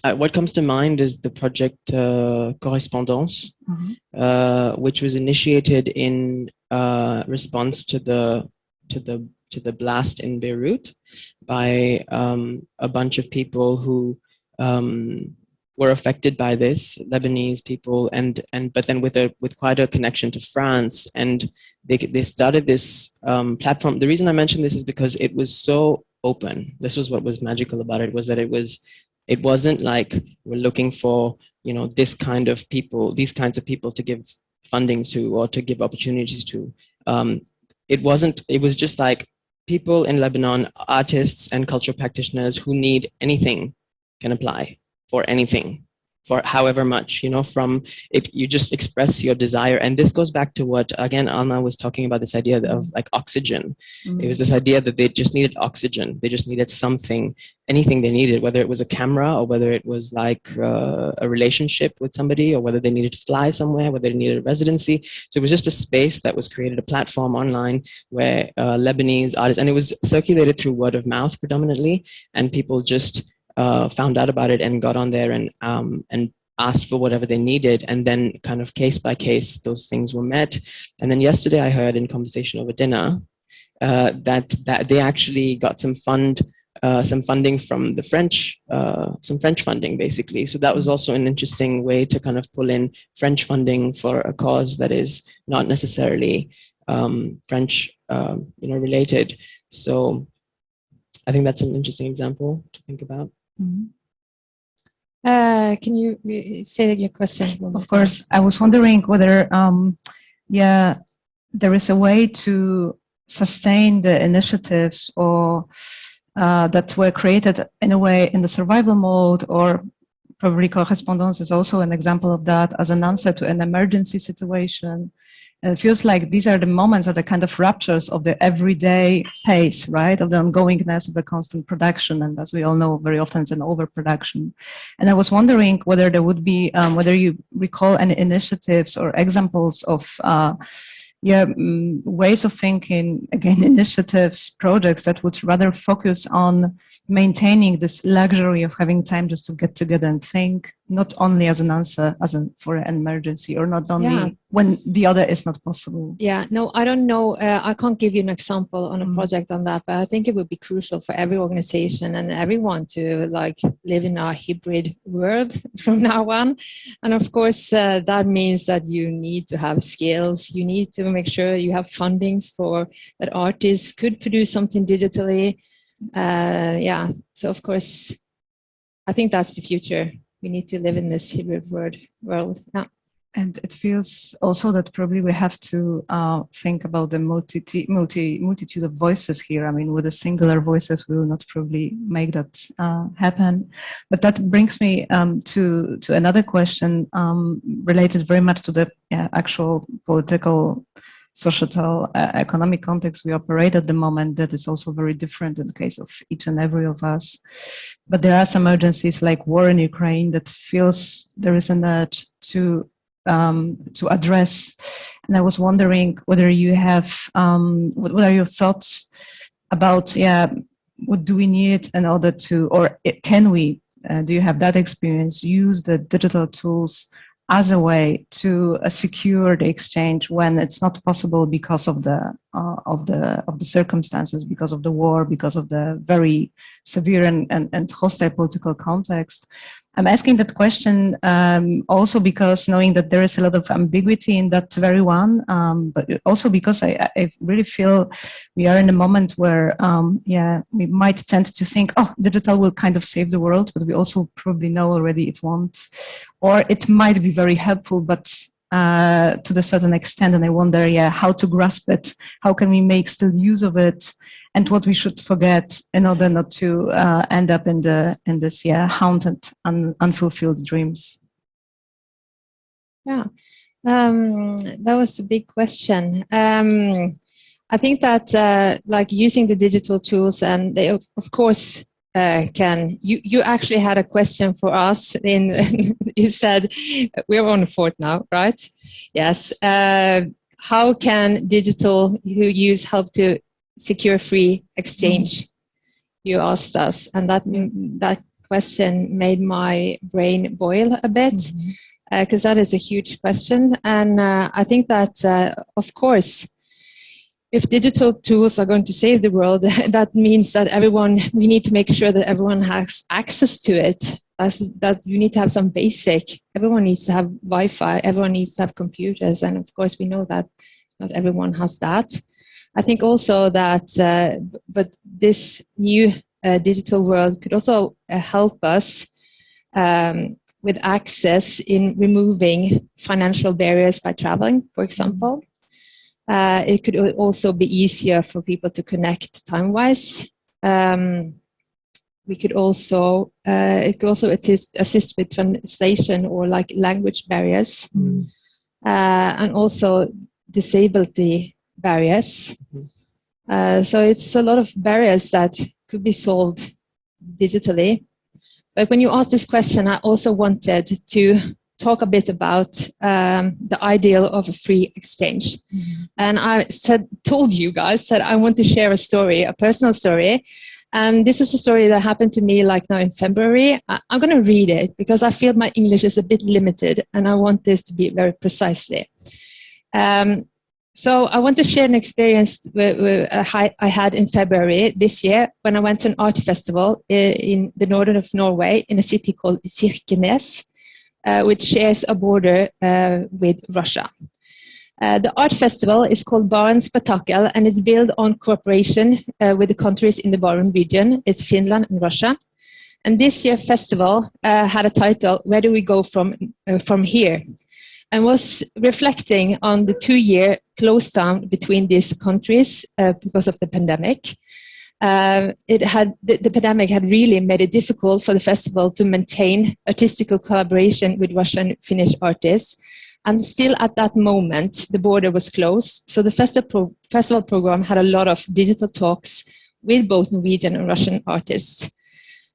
uh, what comes to mind is the project uh, Correspondance, mm -hmm. uh, which was initiated in uh, response to the to the to the blast in Beirut by um, a bunch of people who um, were affected by this, Lebanese people, and and but then with a with quite a connection to France, and they they started this um, platform. The reason I mention this is because it was so open. This was what was magical about it was that it was it wasn't like we're looking for you know this kind of people, these kinds of people to give funding to or to give opportunities to. Um, it wasn't. It was just like people in Lebanon, artists and cultural practitioners who need anything can apply for anything for however much, you know, from it, you just express your desire. And this goes back to what, again, Alma was talking about this idea of like oxygen. Mm -hmm. It was this idea that they just needed oxygen. They just needed something, anything they needed, whether it was a camera or whether it was like uh, a relationship with somebody or whether they needed to fly somewhere, whether they needed a residency. So it was just a space that was created, a platform online where uh, Lebanese artists, and it was circulated through word of mouth predominantly, and people just uh, found out about it and got on there and um, and asked for whatever they needed and then kind of case by case those things were met and then yesterday I heard in conversation over dinner uh, that that they actually got some fund uh, some funding from the French, uh, some French funding basically. So that was also an interesting way to kind of pull in French funding for a cause that is not necessarily um, French, uh, you know, related. So I think that's an interesting example to think about. Mm -hmm. uh, can you say your question? Of course, I was wondering whether, um, yeah, there is a way to sustain the initiatives or uh, that were created in a way in the survival mode or probably correspondence is also an example of that as an answer to an emergency situation and it feels like these are the moments or the kind of ruptures of the everyday pace, right? Of the ongoingness of the constant production. And as we all know, very often it's an overproduction. And I was wondering whether there would be, um, whether you recall any initiatives or examples of uh, yeah, um, ways of thinking, again, [laughs] initiatives, projects that would rather focus on maintaining this luxury of having time just to get together and think, not only as an answer as an, for an emergency or not only yeah. when the other is not possible. Yeah, no, I don't know. Uh, I can't give you an example on a mm. project on that, but I think it would be crucial for every organization and everyone to like live in a hybrid world [laughs] from now on. And of course, uh, that means that you need to have skills. You need to make sure you have fundings for that artists could produce something digitally Uh, yeah, so of course, I think that's the future. We need to live in this hybrid world. world. Yeah. And it feels also that probably we have to uh, think about the multi, multi, multitude of voices here. I mean, with the singular voices, we will not probably make that uh, happen. But that brings me um, to, to another question um, related very much to the yeah, actual political societal uh, economic context we operate at the moment that is also very different in the case of each and every of us. But there are some urgencies like war in Ukraine that feels there is an urge to um, to address. And I was wondering whether you have, um, what, what, are your thoughts about, yeah, what do we need in order to, or can we, uh, do you have that experience, use the digital tools as a way to uh, secure the exchange when it's not possible because of the uh, of the of the circumstances, because of the war, because of the very severe and, and, and hostile political context. I'm asking that question um, also because knowing that there is a lot of ambiguity in that very one, um, but also because I, I, really feel we are in a moment where, um, yeah, we might tend to think, oh, digital will kind of save the world, but we also probably know already it won't, or it might be very helpful, but uh, to the certain extent. And I wonder, yeah, how to grasp it? How can we make still use of it? And what we should forget in order not to uh, end up in the in this, yeah, haunted, un unfulfilled dreams. Yeah, um, that was a big question. Um, I think that uh, like using the digital tools and they, of course, uh, Ken, you, you actually had a question for us in, [laughs] you said, we're on the fourth now, right? Yes. Uh, how can digital who use help to secure free exchange? You asked us, and that, that question made my brain boil a bit because mm -hmm. uh, that is a huge question. And uh, I think that, uh, of course, if digital tools are going to save the world, [laughs] that means that everyone, we need to make sure that everyone has access to it. As, that you need to have some basic, everyone needs to have Wi-Fi, everyone needs to have computers. And of course we know that not everyone has that. I think also that, uh, but this new uh, digital world could also uh, help us um, with access in removing financial barriers by traveling, for example. Uh, it could also be easier for people to connect time-wise. Um, we could also, uh, it could also assist, assist, with translation or like language barriers. Mm. Uh, and also disability barriers. Mm -hmm. so it's a lot of barriers that could be solved digitally. But when you asked this question, I also wanted to talk a bit about um, the ideal of a free exchange. Mm -hmm. And I said, told you guys that I want to share a story, a personal story. And this is a story that happened to me like now in February. I, am going to read it because I feel my English is a bit limited and I want this to be very precisely. Um, so I want to share an experience I had in February this year when I went to an art festival in the northern of Norway in a city called Kirkenes uh, which shares a border uh, with Russia. Uh, the art festival is called Barents Spektakel and is built on cooperation uh, with the countries in the Barents region. It's Finland and Russia. And this year festival uh, had a title, Where Do We Go From, uh, from Here? And was reflecting on the two-year close down between these countries because of the pandemic uh, it had the, the, pandemic had really made it difficult for the festival to maintain artistical collaboration with Russian Finnish artists. And still at that moment, the border was closed. So the festival, festival program had a lot of digital talks with both Norwegian and Russian artists.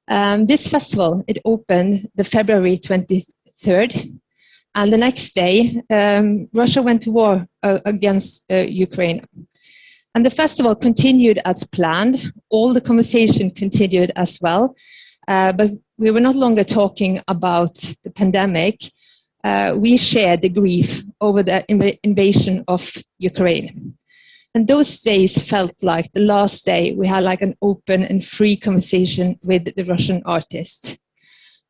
Um, this festival, it opened the February 23rd. And the next day, um, Russia went to war uh, against uh, Ukraine. And the festival continued as planned. All the conversation continued as well. Uh, but we were not longer talking about the pandemic. Uh, we shared the grief over the inv invasion of Ukraine. And those days felt like the last day we had like an open and free conversation with the Russian artists.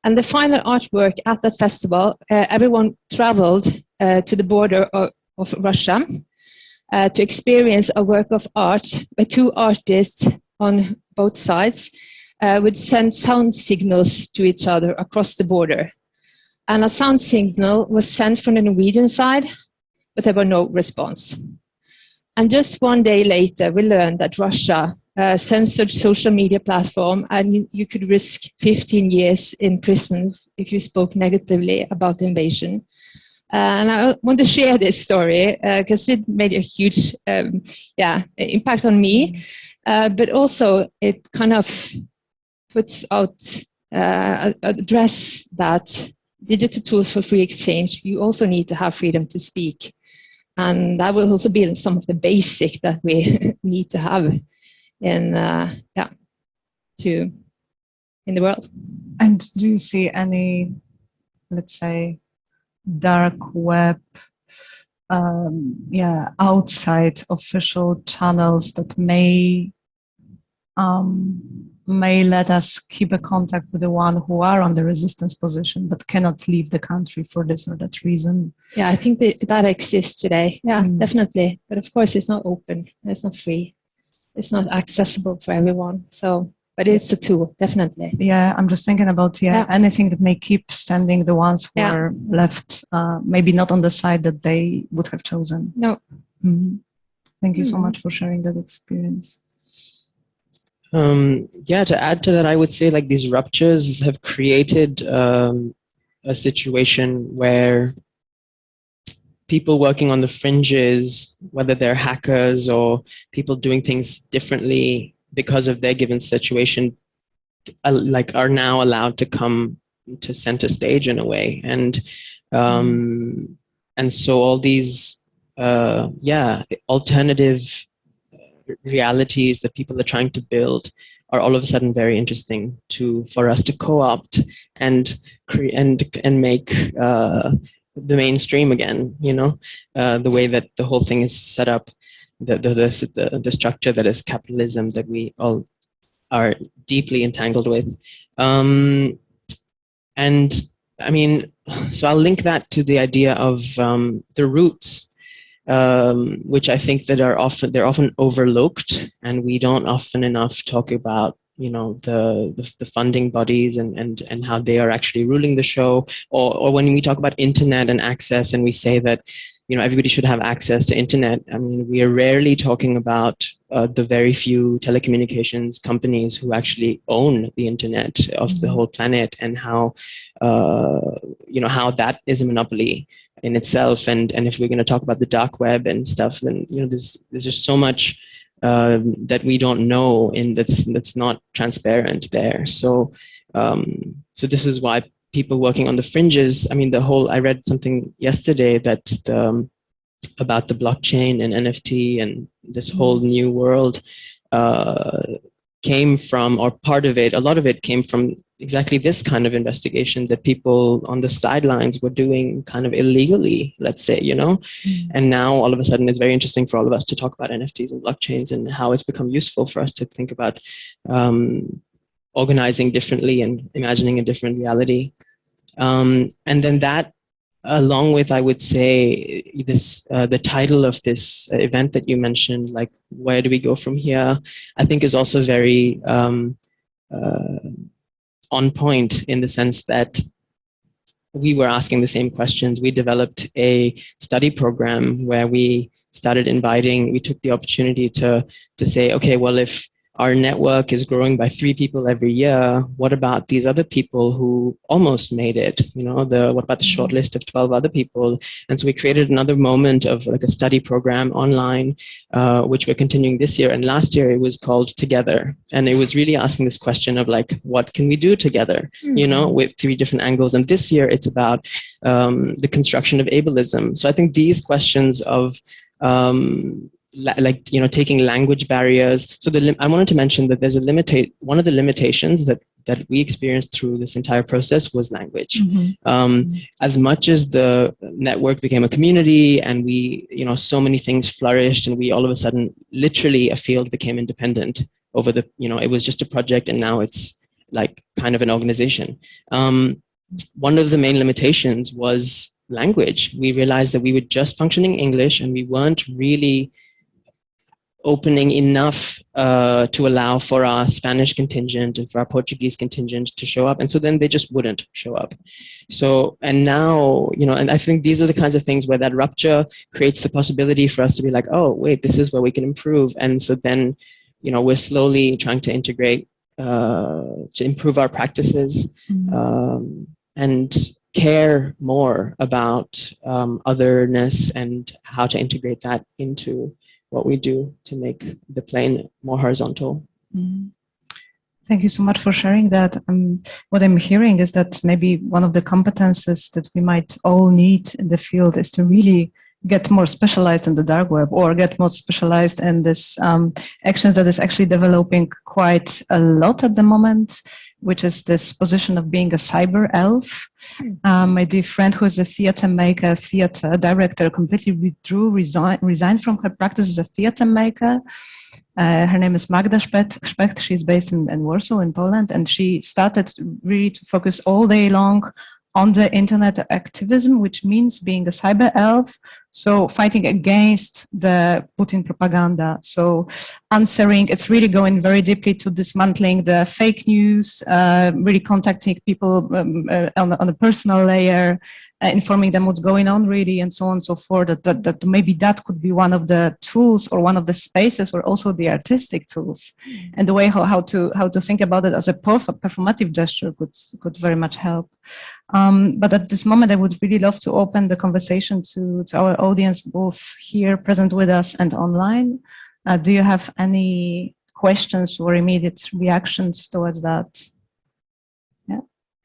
And the final artwork at the festival, uh, everyone traveled uh, to the border of, of Russia uh, to experience a work of art where two artists on both sides uh, would send sound signals to each other across the border. And a sound signal was sent from the Norwegian side, but there was no response. And just one day later, we learned that Russia uh, censored social media platform and you, could risk 15 years in prison if you spoke negatively about the invasion. Uh, and I want to share this story because uh, it made a huge um, yeah, impact on me, uh, but also it kind of puts out, uh, address that digital tools for free exchange, you also need to have freedom to speak. And that will also be some of the basic that we [laughs] need to have in, uh, yeah, to, in the world. And do you see any, let's say, dark web, um, yeah, outside official channels that may um, may let us keep a contact with the one who are on the resistance position but cannot leave the country for this or that reason. Yeah, I think that, that exists today. Yeah, mm. definitely. But of course, it's not open. It's not free. It's not accessible for everyone. So, but it's a tool, definitely. Yeah, I'm just thinking about yeah, yeah. anything that may keep standing the ones who yeah. are left, uh, maybe not on the side that they would have chosen. No. Mm. Thank you mm. so much for sharing that experience. Um, yeah, to add to that, I would say like these ruptures have created um, a situation where people working on the fringes, whether they're hackers or people doing things differently because of their given situation, uh, like are now allowed to come to center stage in a way. And, um, and so all these, uh, yeah, alternative realities that people are trying to build are all of a sudden very interesting to for us to co-opt and create and and make uh, the mainstream again. You know, uh, the way that the whole thing is set up, the the, the the structure that is capitalism that we all are deeply entangled with, um, and I mean, so I'll link that to the idea of um, the roots um, which I think that are often they're often overlooked, and we don't often enough talk about you know the, the, the funding bodies and and and how they are actually ruling the show, or or when we talk about internet and access, and we say that you know everybody should have access to internet. I mean, we are rarely talking about uh, the very few telecommunications companies who actually own the internet of the mm-hmm. whole planet, and how uh, you know how that is a monopoly in itself. And, and if we're going to talk about the dark web and stuff, then, you know, there's, there's just so much um, that we don't know and that's, that's not transparent there. So, um, so this is why people working on the fringes, I mean, the whole, I read something yesterday that the, um, about the blockchain and NFT and this whole mm-hmm. new world uh, came from, or part of it, a lot of it came from exactly this kind of investigation that people on the sidelines were doing kind of illegally, let's say, you know? Mm. And now all of a sudden it's very interesting for all of us to talk about NFTs and blockchains and how it's become useful for us to think about um, organizing differently and imagining a different reality. Um, and then that along with, I would say, this uh, the title of this event that you mentioned, like where do we go from here, I think is also very um, uh, on point in the sense that we were asking the same questions. We developed a study program where we started inviting, we took the opportunity to, to say, okay, well, if our network is growing by three people every year. What about these other people who almost made it? You know, the what about the short mm-hmm. list of 12 other people? And so we created another moment of like a study program online, uh, which we're continuing this year. And last year it was called Together. And it was really asking this question of like, what can we do together? You know, mm-hmm. with three different angles. And this year it's about um, the construction of ableism. So I think these questions of um, like you know taking language barriers so the i wanted to mention that there's a limitate one of the limitations that that we experienced through this entire process was language mm -hmm. Um, mm -hmm. as much as the network became a community and we you know so many things flourished and we all of a sudden literally a field became independent over the you know it was just a project and now it's like kind of an organization um, one of the main limitations was language we realized that we were just functioning english and we weren't really opening enough uh, to allow for our Spanish contingent and for our Portuguese contingent to show up. And so then they just wouldn't show up. So, and now, you know, and I think these are the kinds of things where that rupture creates the possibility for us to be like, oh, wait, this is where we can improve. And so then, you know, we're slowly trying to integrate, uh, to improve our practices um, and care more about um, otherness and how to integrate that into what we do to make the plane more horizontal. Mhm. Thank you so much for sharing that. Um, what I'm hearing is that maybe one of the competences that we might all need in the field is to really get more specialized in the dark web or get more specialized in this um, actions that is actually developing quite a lot at the moment, which is this position of being a cyber elf. Um, my dear friend who is a theater maker, theater director, completely withdrew, resign, resigned from her practice as a theater maker. Uh, her name is Magda Szpecht. She's based in, in Warsaw in Poland and she started really to focus all day long on the internet activism, which means being a cyber elf, so fighting against the Putin propaganda. So answering, it's really going very deeply to dismantling the fake news, uh, really contacting people um, uh, on, on a personal layer, uh, informing them what's going on really, and so on and so forth, that, that, that maybe that could be one of the tools or one of the spaces where also the artistic tools and the way how, how to how to think about it as a perf performative gesture could, could very much help. Um, but at this moment, I would really love to open the conversation to, to our audience, both here present with us and online. Uh, do you have any questions or immediate reactions towards that? Yeah.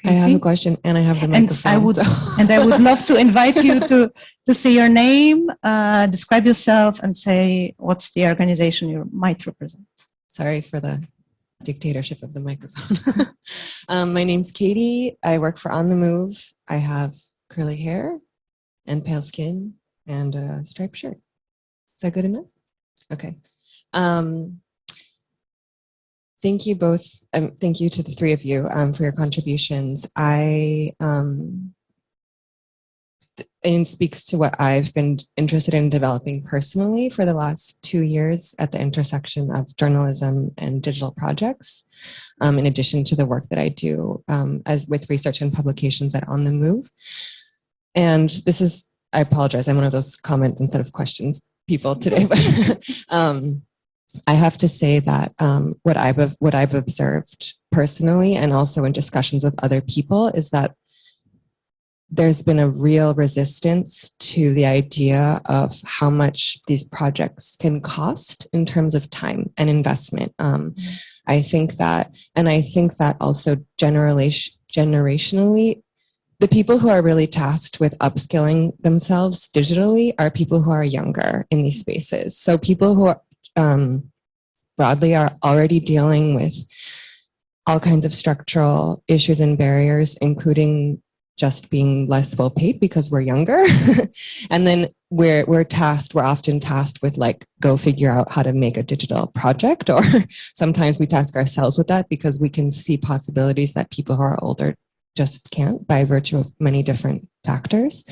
I have a question and I have the And microphone. I would, so- [laughs] and I would love to invite you to, to say your name, uh, describe yourself and say what's the organization you might represent. Sorry for the dictatorship of the microphone. [laughs] um, my name's Katie. I work for On the Move. I have curly hair and pale skin and a striped shirt. Is that good enough? Okay. Um, thank you both. Um, thank you to the three of you um, for your contributions. I um, and speaks to what I've been interested in developing personally for the last two years at the intersection of journalism and digital projects, um, in addition to the work that I do um, as with research and publications at On the Move. And this is, I apologize, I'm one of those comment instead of questions people today, but [laughs] um, I have to say that um, what I've what I've observed personally and also in discussions with other people is that there's been a real resistance to the idea of how much these projects can cost in terms of time and investment. Um, I think that, and I think that also generation, generationally, the people who are really tasked with upskilling themselves digitally are people who are younger in these spaces. So people who are, um, broadly are already dealing with all kinds of structural issues and barriers, including just being less well paid because we're younger. [laughs] and then we're, we're tasked, we're often tasked with like, go figure out how to make a digital project. [laughs] Or sometimes we task ourselves with that because we can see possibilities that people who are older just can't by virtue of many different factors.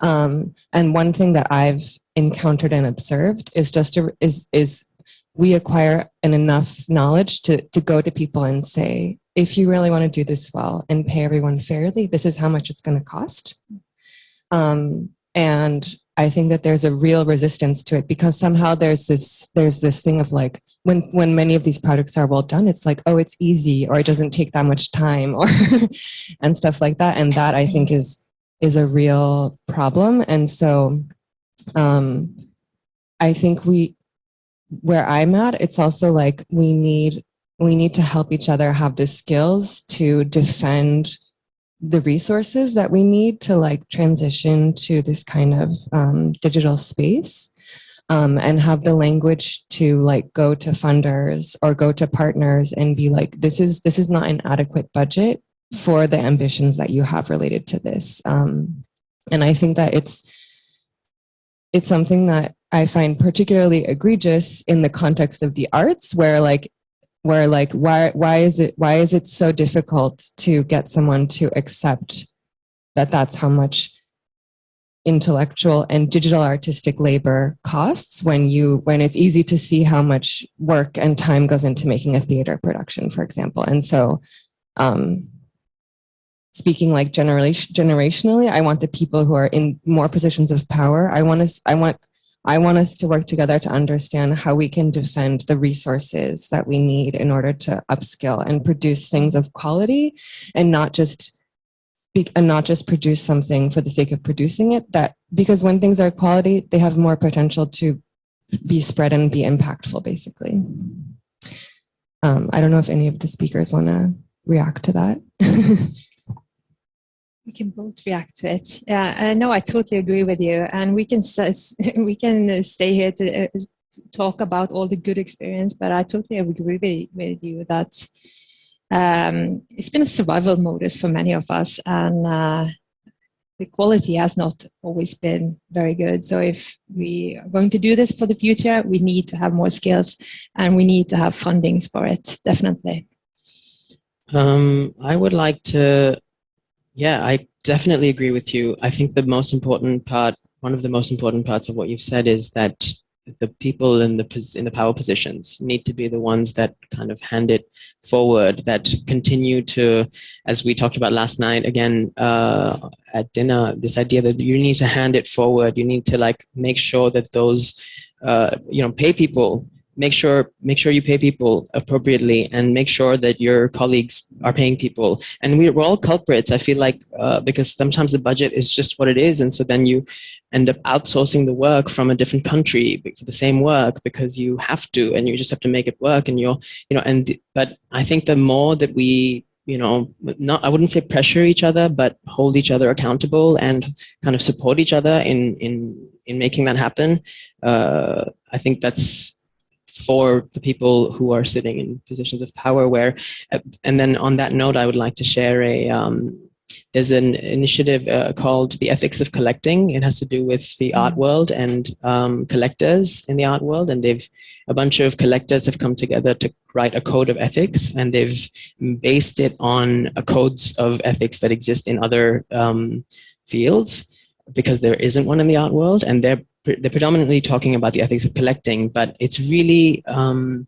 Um, and one thing that I've encountered and observed is just a, is, is we acquire an enough knowledge to, to go to people and say, if you really want to do this well and pay everyone fairly, this is how much it's going to cost. Um, and I think that there's a real resistance to it because somehow there's this there's this thing of like when when many of these products are well done, it's like oh it's easy or it doesn't take that much time or [laughs] and stuff like that. And that I think is is a real problem. And so um, I think we where I'm at, it's also like we need we need to help each other have the skills to defend the resources that we need to like transition to this kind of um, digital space um, and have the language to like go to funders or go to partners and be like, this is this is not an adequate budget for the ambitions that you have related to this. Um, and I think that it's it's something that I find particularly egregious in the context of the arts where like where like why why is it why is it so difficult to get someone to accept that that's how much intellectual and digital artistic labor costs when you when it's easy to see how much work and time goes into making a theater production for example. And so um, speaking like generation generationally i want the people who are in more positions of power. I want to i want i want us to work together to understand how we can defend the resources that we need in order to upskill and produce things of quality and not just be, and not just produce something for the sake of producing it that because when things are quality they have more potential to be spread and be impactful basically. Um, i don't know if any of the speakers want to react to that [laughs] we can both react to it yeah uh, no i totally agree with you and we can [laughs] we can stay here to uh, talk about all the good experience but i totally agree with, you that um, it's been a survival modus for many of us and uh, the quality has not always been very good. So if we are going to do this for the future, we need to have more skills and we need to have fundings for it, definitely. Um, I would like to, yeah, I definitely agree with you. I think the most important part, one of the most important parts of what you've said is that the people in the in the power positions need to be the ones that kind of hand it forward that continue to as we talked about last night again uh, at dinner this idea that you need to hand it forward you need to like make sure that those uh, you know pay people make sure make sure you pay people appropriately and make sure that your colleagues are paying people. And we're, all culprits i feel like uh, because sometimes the budget is just what it is. And so then you end up outsourcing the work from a different country for the same work because you have to and you just have to make it work and you're you know and but i think the more that we you know not i wouldn't say pressure each other but hold each other accountable and kind of support each other in in in making that happen uh, i think that's for the people who are sitting in positions of power where uh, and then on that note i would like to share a um, there's an initiative uh, called the ethics of collecting it has to do with the art mm. world and um, collectors in the art world and they've a bunch of collectors have come together to write a code of ethics and they've based it on a codes of ethics that exist in other um, fields because there isn't one in the art world and they're they're predominantly talking about the ethics of collecting, but it's really um,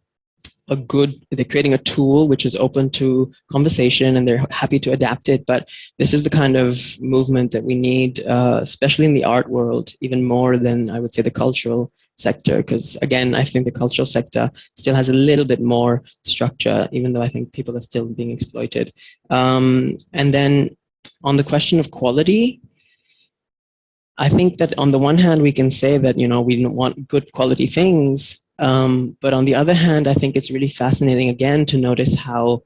a good, they're creating a tool which is open to conversation and they're happy to adapt it. But this is the kind of movement that we need, uh, especially in the art world, even more than I would say the cultural sector. Because again, I think the cultural sector still has a little bit more structure, even though I think people are still being exploited. Um, and then on the question of quality, I think that on the one hand, we can say that, you know, we want good quality things. Um, but on the other hand, I think it's really fascinating again to notice how,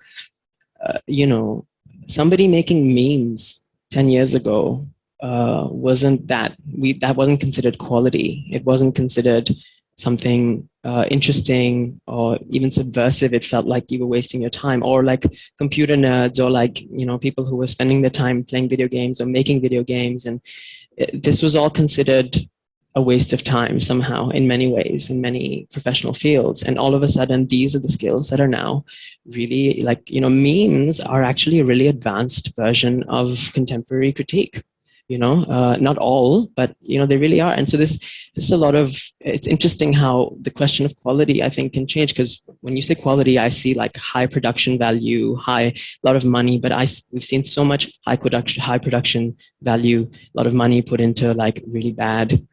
uh, you know, somebody making memes 10 years ago uh, wasn't that, we, that wasn't considered quality. It wasn't considered something uh, interesting or even subversive, it felt like you were wasting your time. Or like computer nerds or like, you know, people who were spending their time playing video games or making video games. And this was all considered a waste of time somehow in many ways in many professional fields. And all of a sudden these are the skills that are now really like you know memes are actually a really advanced version of contemporary critique you know, uh, not all, but, you know, they really are. And so this, this is a lot of, it's interesting how the question of quality, I think, can change because when you say quality, I see like high production value, high, a lot of money, but I, we've seen so much high production, high production value, a lot of money put into like really bad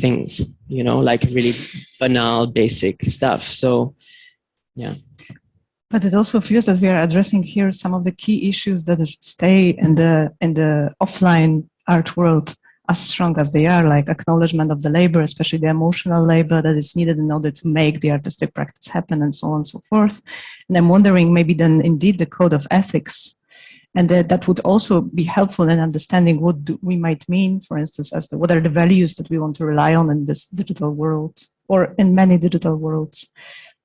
things, you know, like really banal, basic stuff. So, yeah. But it also feels that we are addressing here some of the key issues that stay in the in the offline art world as strong as they are, like acknowledgement of the labor, especially the emotional labor that is needed in order to make the artistic practice happen and so on and so forth. And I'm wondering maybe then indeed the code of ethics and that, that would also be helpful in understanding what we might mean, for instance, as the, what are the values that we want to rely on in this digital world or in many digital worlds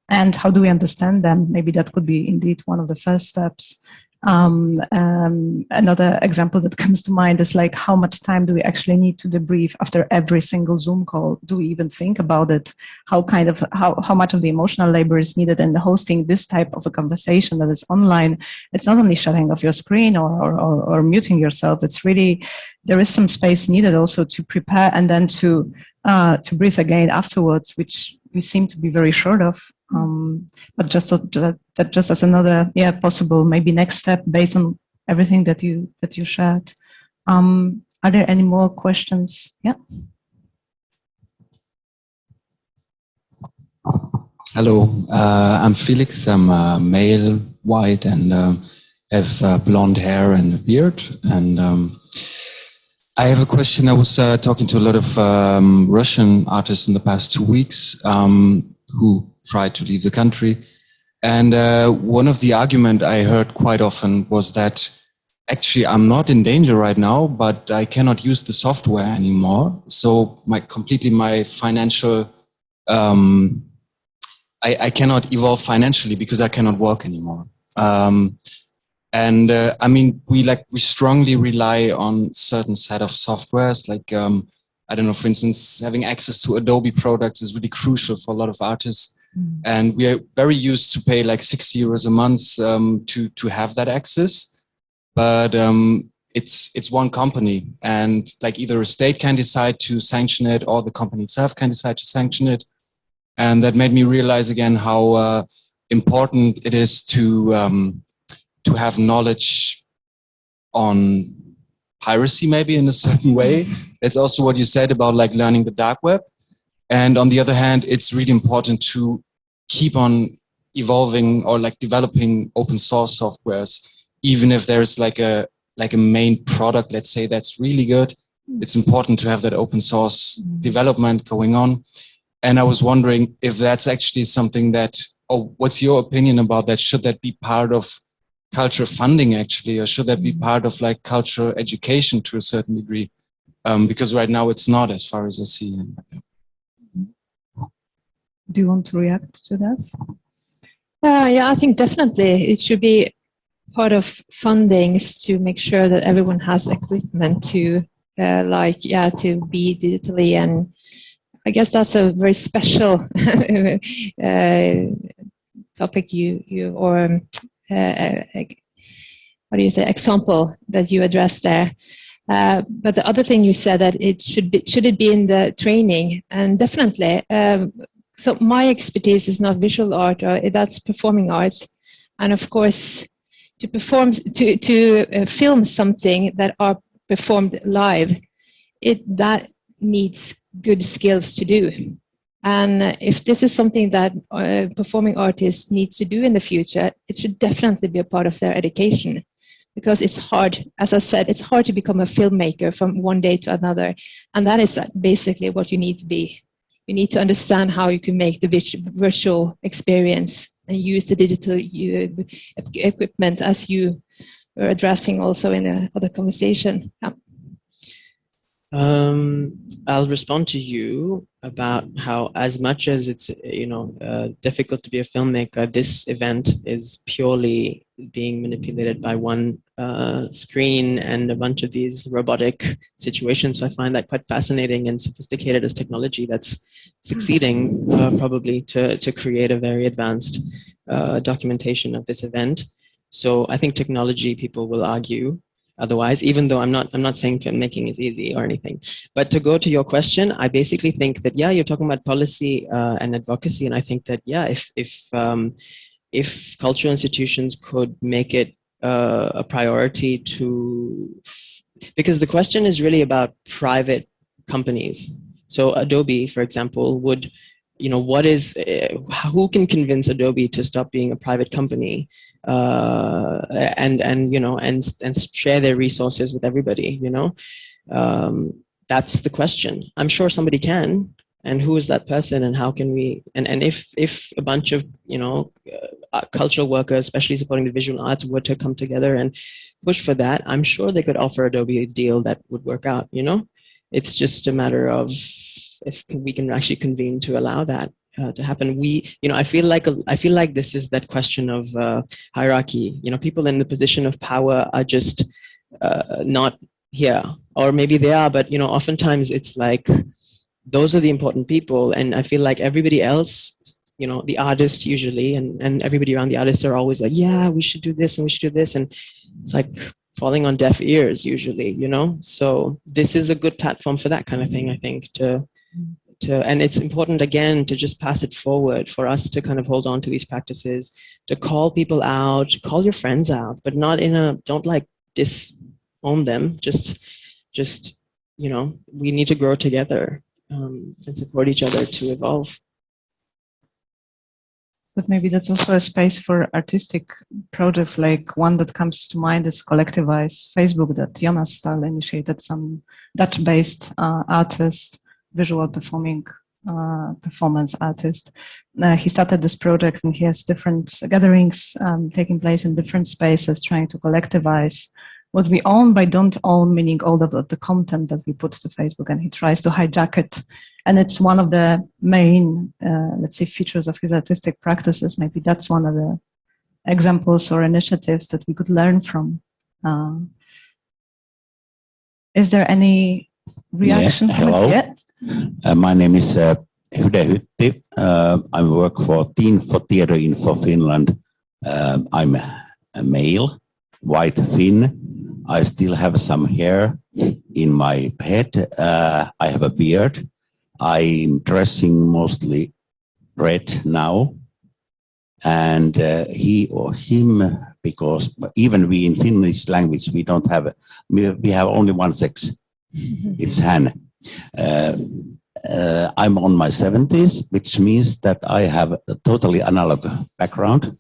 and how do we understand them? Maybe that could be indeed one of the first steps. Um, um, another example that comes to mind is like how much time do we actually need to debrief after every single Zoom call? Do we even think about it? How kind of how how much of the emotional labor is needed in hosting this type of a conversation that is online? It's not only shutting off your screen or or, or, or muting yourself. It's really there is some space needed also to prepare and then to uh, to breathe again afterwards, which we seem to be very short of. Um, but just that, that just as another yeah possible maybe next step based on everything that you that you shared. Um, are there any more questions? Yeah. Hello, uh, I'm Felix. I'm a male, white, and uh, have uh, blonde hair and a beard. And um, I have a question. I was uh, talking to a lot of um, Russian artists in the past two weeks um, who tried to leave the country. And uh, one of the argument I heard quite often was that actually I'm not in danger right now, but I cannot use the software anymore. So my completely my financial, um, I, I cannot evolve financially because I cannot work anymore. Um, and uh, I mean, we like we strongly rely on certain set of softwares like um, I don't know, for instance, having access to Adobe products is really crucial for a lot of artists. Mm. And we are very used to pay like six euros a month um, to, to have that access. But um, it's, it's one company and like either a state can decide to sanction it or the company itself can decide to sanction it. And that made me realize again how uh, important it is to, um, to have knowledge on piracy maybe in a certain way. [laughs] It's also what you said about like learning the dark web. And on the other hand, it's really important to keep on evolving or like developing open source softwares, even if there's like a like a main product, let's say that's really good. It's important to have that open source development going on. And I was wondering if that's actually something that, oh, what's your opinion about that? Should that be part of culture funding actually, or should that be part of like cultural education to a certain degree? Um, because right now it's not as far as I see. Do you want to react to that? Uh, yeah, I think definitely it should be part of fundings to make sure that everyone has equipment to uh, like, yeah, to be digitally and I guess that's a very special [laughs] uh, topic you, you or um, uh, uh, what do you say, example that you addressed there. Uh, but the other thing you said that it should be, should it be in the training? And definitely, um, so my expertise is not visual art or that's performing arts. And of course to perform to to uh, film something that are performed live it that needs good skills to do. And if this is something that uh, performing artists need to do in the future it should definitely be a part of their education. Because it's hard as i said it's hard to become a filmmaker from one day to another. And that is basically what you need to be you need to understand how you can make the virtual experience and use the digital equipment as you were addressing also in the other conversation. Yeah. Um, I'll respond to you about how as much as it's, you know, uh, difficult to be a filmmaker, this event is purely being manipulated by one uh, screen and a bunch of these robotic situations. So I find that quite fascinating and sophisticated as technology that's succeeding uh, probably to, to create a very advanced uh, documentation of this event. So I think technology people will argue otherwise, even though I'm not, I'm not saying filmmaking is easy or anything. But to go to your question, I basically think that, yeah, you're talking about policy uh, and advocacy. And I think that, yeah, if, if, um, if cultural institutions could make it uh, a priority to, because the question is really about private companies. So Adobe, for example, would you know, what is, uh, who can convince Adobe to stop being a private company uh, and, and, you know, and, and share their resources with everybody, you know? Um, that's the question. I'm sure somebody can, and who is that person and how can we, and, and if, if a bunch of, you know, uh, cultural workers, especially supporting the visual arts were to come together and push for that, I'm sure they could offer Adobe a deal that would work out, you know? It's just a matter of if we can actually convene to allow that. Uh, to happen. We, you know, I feel like, I feel like this is that question of uh, hierarchy. You know, people in the position of power are just uh, not here, or maybe they are, but you know, oftentimes it's like, those are the important people. And I feel like everybody else, you know, the artist usually, and, and everybody around the artist are always like, yeah, we should do this and we should do this. And it's like falling on deaf ears usually, you know? So this is a good platform for that kind of thing, I think, to, to, and it's important again to just pass it forward for us to kind of hold on to these practices, to call people out, call your friends out, but not in a, don't like disown them, just, just, you know, we need to grow together um, and support each other to evolve. But maybe that's also a space for artistic projects, like one that comes to mind is Collectivize Facebook that Jonas Staal initiated, some Dutch-based uh, artist, visual performing uh, performance artist. Uh, he started this project and he has different gatherings um, taking place in different spaces, trying to collectivize what we own by don't own, meaning all of the, the content that we put to Facebook and he tries to hijack it. And it's one of the main, uh, let's say, features of his artistic practices. Maybe that's one of the examples or initiatives that we could learn from. Uh, is there any reaction? Yeah, hello. Yeah. Uh, my name is uh, Hyde Hytti. Uh, I work for TINFO Theatre Info Finland. Uh, I'm a male, white Finn. I still have some hair in my head. Uh, I have a beard. I'm dressing mostly red now. And uh, he or him, because even we in Finnish language, we don't have, we have only one sex. [laughs] it's han. Uh, uh, I'm on my 70s, which means that I have a totally analog background.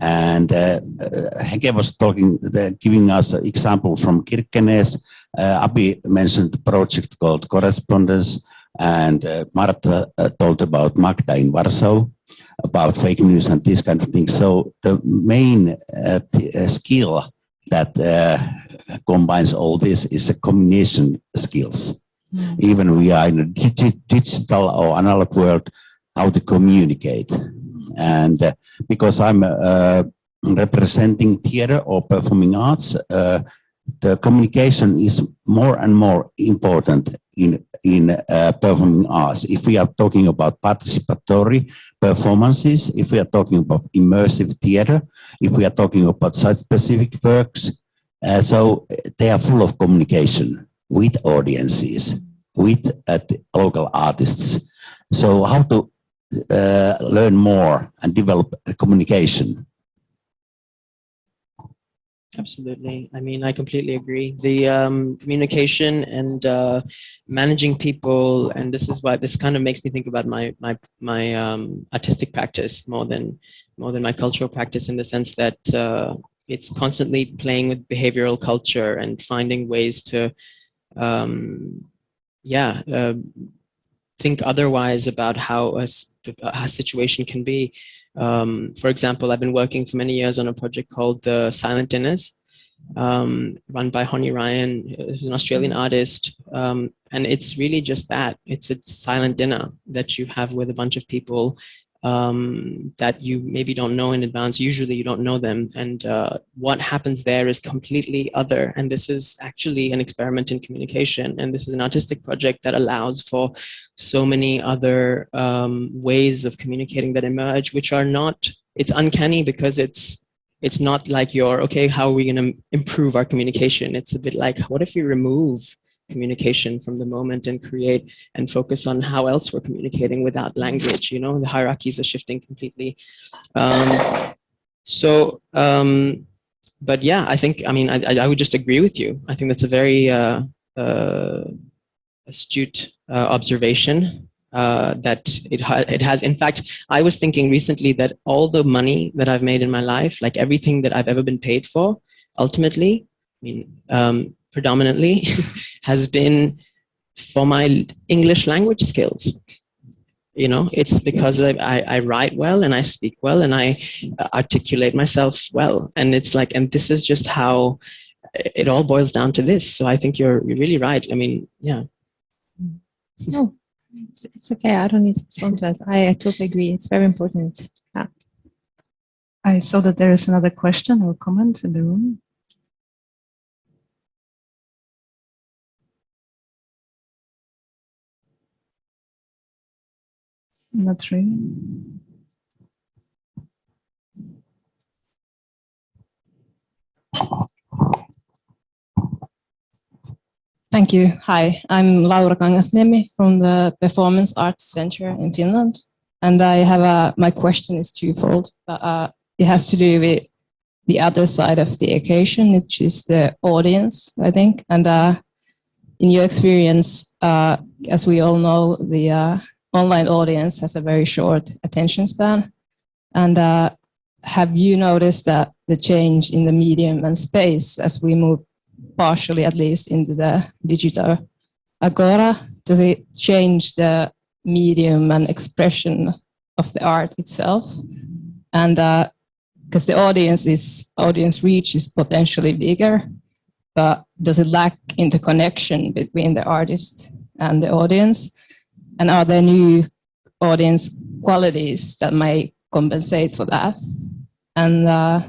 And uh, uh, Hege was talking, giving us an example from Kirkenes. Uh, mentioned a project called Correspondence, and uh, Marta uh, told about Magda in Warsaw, about fake news and these kind of things. So the main uh, skill that combines all this is a communication skills. Mm. Even we are in a digital or analog world, how to communicate. And uh, because I'm uh, representing theater or performing arts, uh, the communication is more and more important in in uh, performing arts. If we are talking about participatory performances, if we are talking about immersive theater, if we are talking about site-specific works, uh, so they are full of communication with audiences, with uh, local artists. So how to uh, learn more and develop communication. Absolutely. I mean, I completely agree. The um, communication and uh, managing people, and this is why this kind of makes me think about my my my um, artistic practice more than more than my cultural practice, in the sense that uh, it's constantly playing with behavioral culture and finding ways to, um, yeah, uh, think otherwise about how a, a situation can be. Um, for example, I've been working for many years on a project called the Silent Dinners, um, run by Honey Ryan, who's an Australian artist. Um, and it's really just that. It's a silent dinner that you have with a bunch of people um, that you maybe don't know in advance. Usually you don't know them. And uh, what happens there is completely other. And this is actually an experiment in communication. And this is an artistic project that allows for so many other um, ways of communicating that emerge, which are not, it's uncanny because it's, it's not like you're, okay, how are we going to improve our communication? It's a bit like, what if we remove communication from the moment and create and focus on how else we're communicating without language you know the hierarchies are shifting completely. Um, so um, but yeah i think i mean I, I would just agree with you. I think that's a very uh, uh, astute uh, observation uh, that it, ha it has in fact i was thinking recently that all the money that i've made in my life like everything that i've ever been paid for ultimately i mean um, predominantly [laughs] has been for my English language skills. You know, it's because I, I, I, write well and I speak well and I articulate myself well. And it's like, and this is just how it all boils down to this. So I think you're, you're really right. I mean, yeah. No, It's, it's okay. I don't need to respond to that. I, I totally agree. It's very important. Yeah. I saw that there is another question or comment in the room. Not really. Thank you. Hi, I'm Laura Kangasniemi from the Performance Arts Center in Finland. And I have a, my question is twofold. But, uh, it has to do with the other side of the equation, which is the audience, I think. And uh, in your experience, uh, as we all know, the uh, online audience has a very short attention span. And uh, have you noticed that the change in the medium and space as we move partially at least into the digital agora, does it change the medium and expression of the art itself? And because uh, the audience is audience reach is potentially bigger, but does it lack interconnection between the artist and the audience? And are there new audience qualities that may compensate for that? And uh,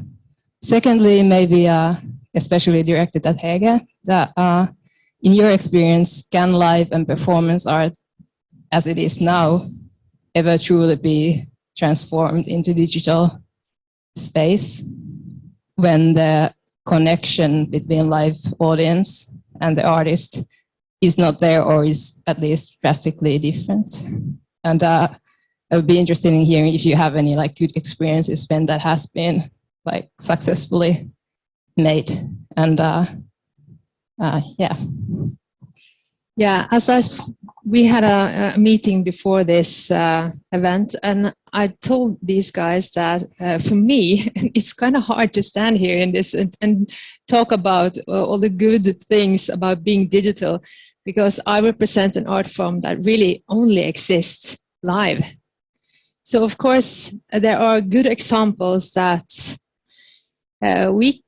secondly, maybe uh, especially directed at Hege, that uh, in your experience, can live and performance art as it is now ever truly be transformed into digital space when the connection between live audience and the artist is not there or is at least drastically different. And uh, I would be interested in hearing if you have any like good experiences when that has been like successfully made. And uh, uh, yeah. Yeah, as I, we had a, a meeting before this uh, event and I told these guys that uh, for me, [laughs] it's kind of hard to stand here in this and, and talk about uh, all the good things about being digital because I represent an art form that really only exists live. So of course, there are good examples that uh, we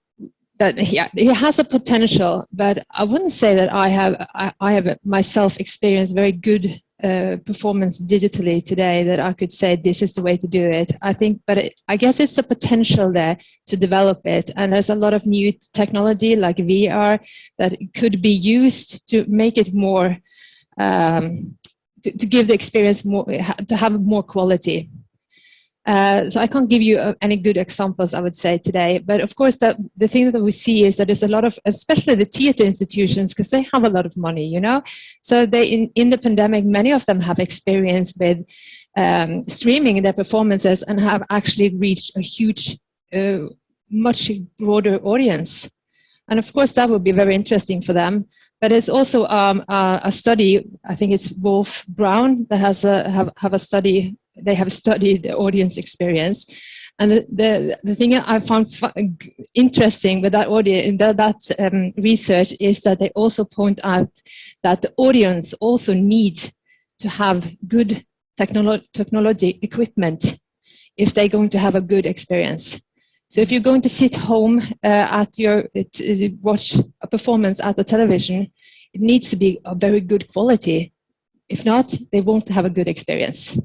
that yeah, it has a potential, but I wouldn't say that I have I, I have myself experienced very good uh, performance digitally today that I could say this is the way to do it. I think, but it, I guess it's a potential there to develop it. And there's a lot of new technology like VR that could be used to make it more, um, to, to give the experience more, to have more quality. Uh, so I can't give you uh, any good examples, I would say today, but of course the thing that we see is that there's a lot of, especially the theater institutions, because they have a lot of money, you know. So they in, in the pandemic, many of them have experience with um, streaming their performances and have actually reached a huge, uh, much broader audience. And of course that would be very interesting for them. But it's also um, a study, I think it's WolfBrown that has a, have, have a study they have studied the audience experience. And the, the, the thing I found interesting with that audience, that, that um, research is that they also point out that the audience also need to have good technolo technology equipment if they're going to have a good experience. So if you're going to sit home uh, at your, watch a performance at the television, it needs to be a very good quality. If not, they won't have a good experience.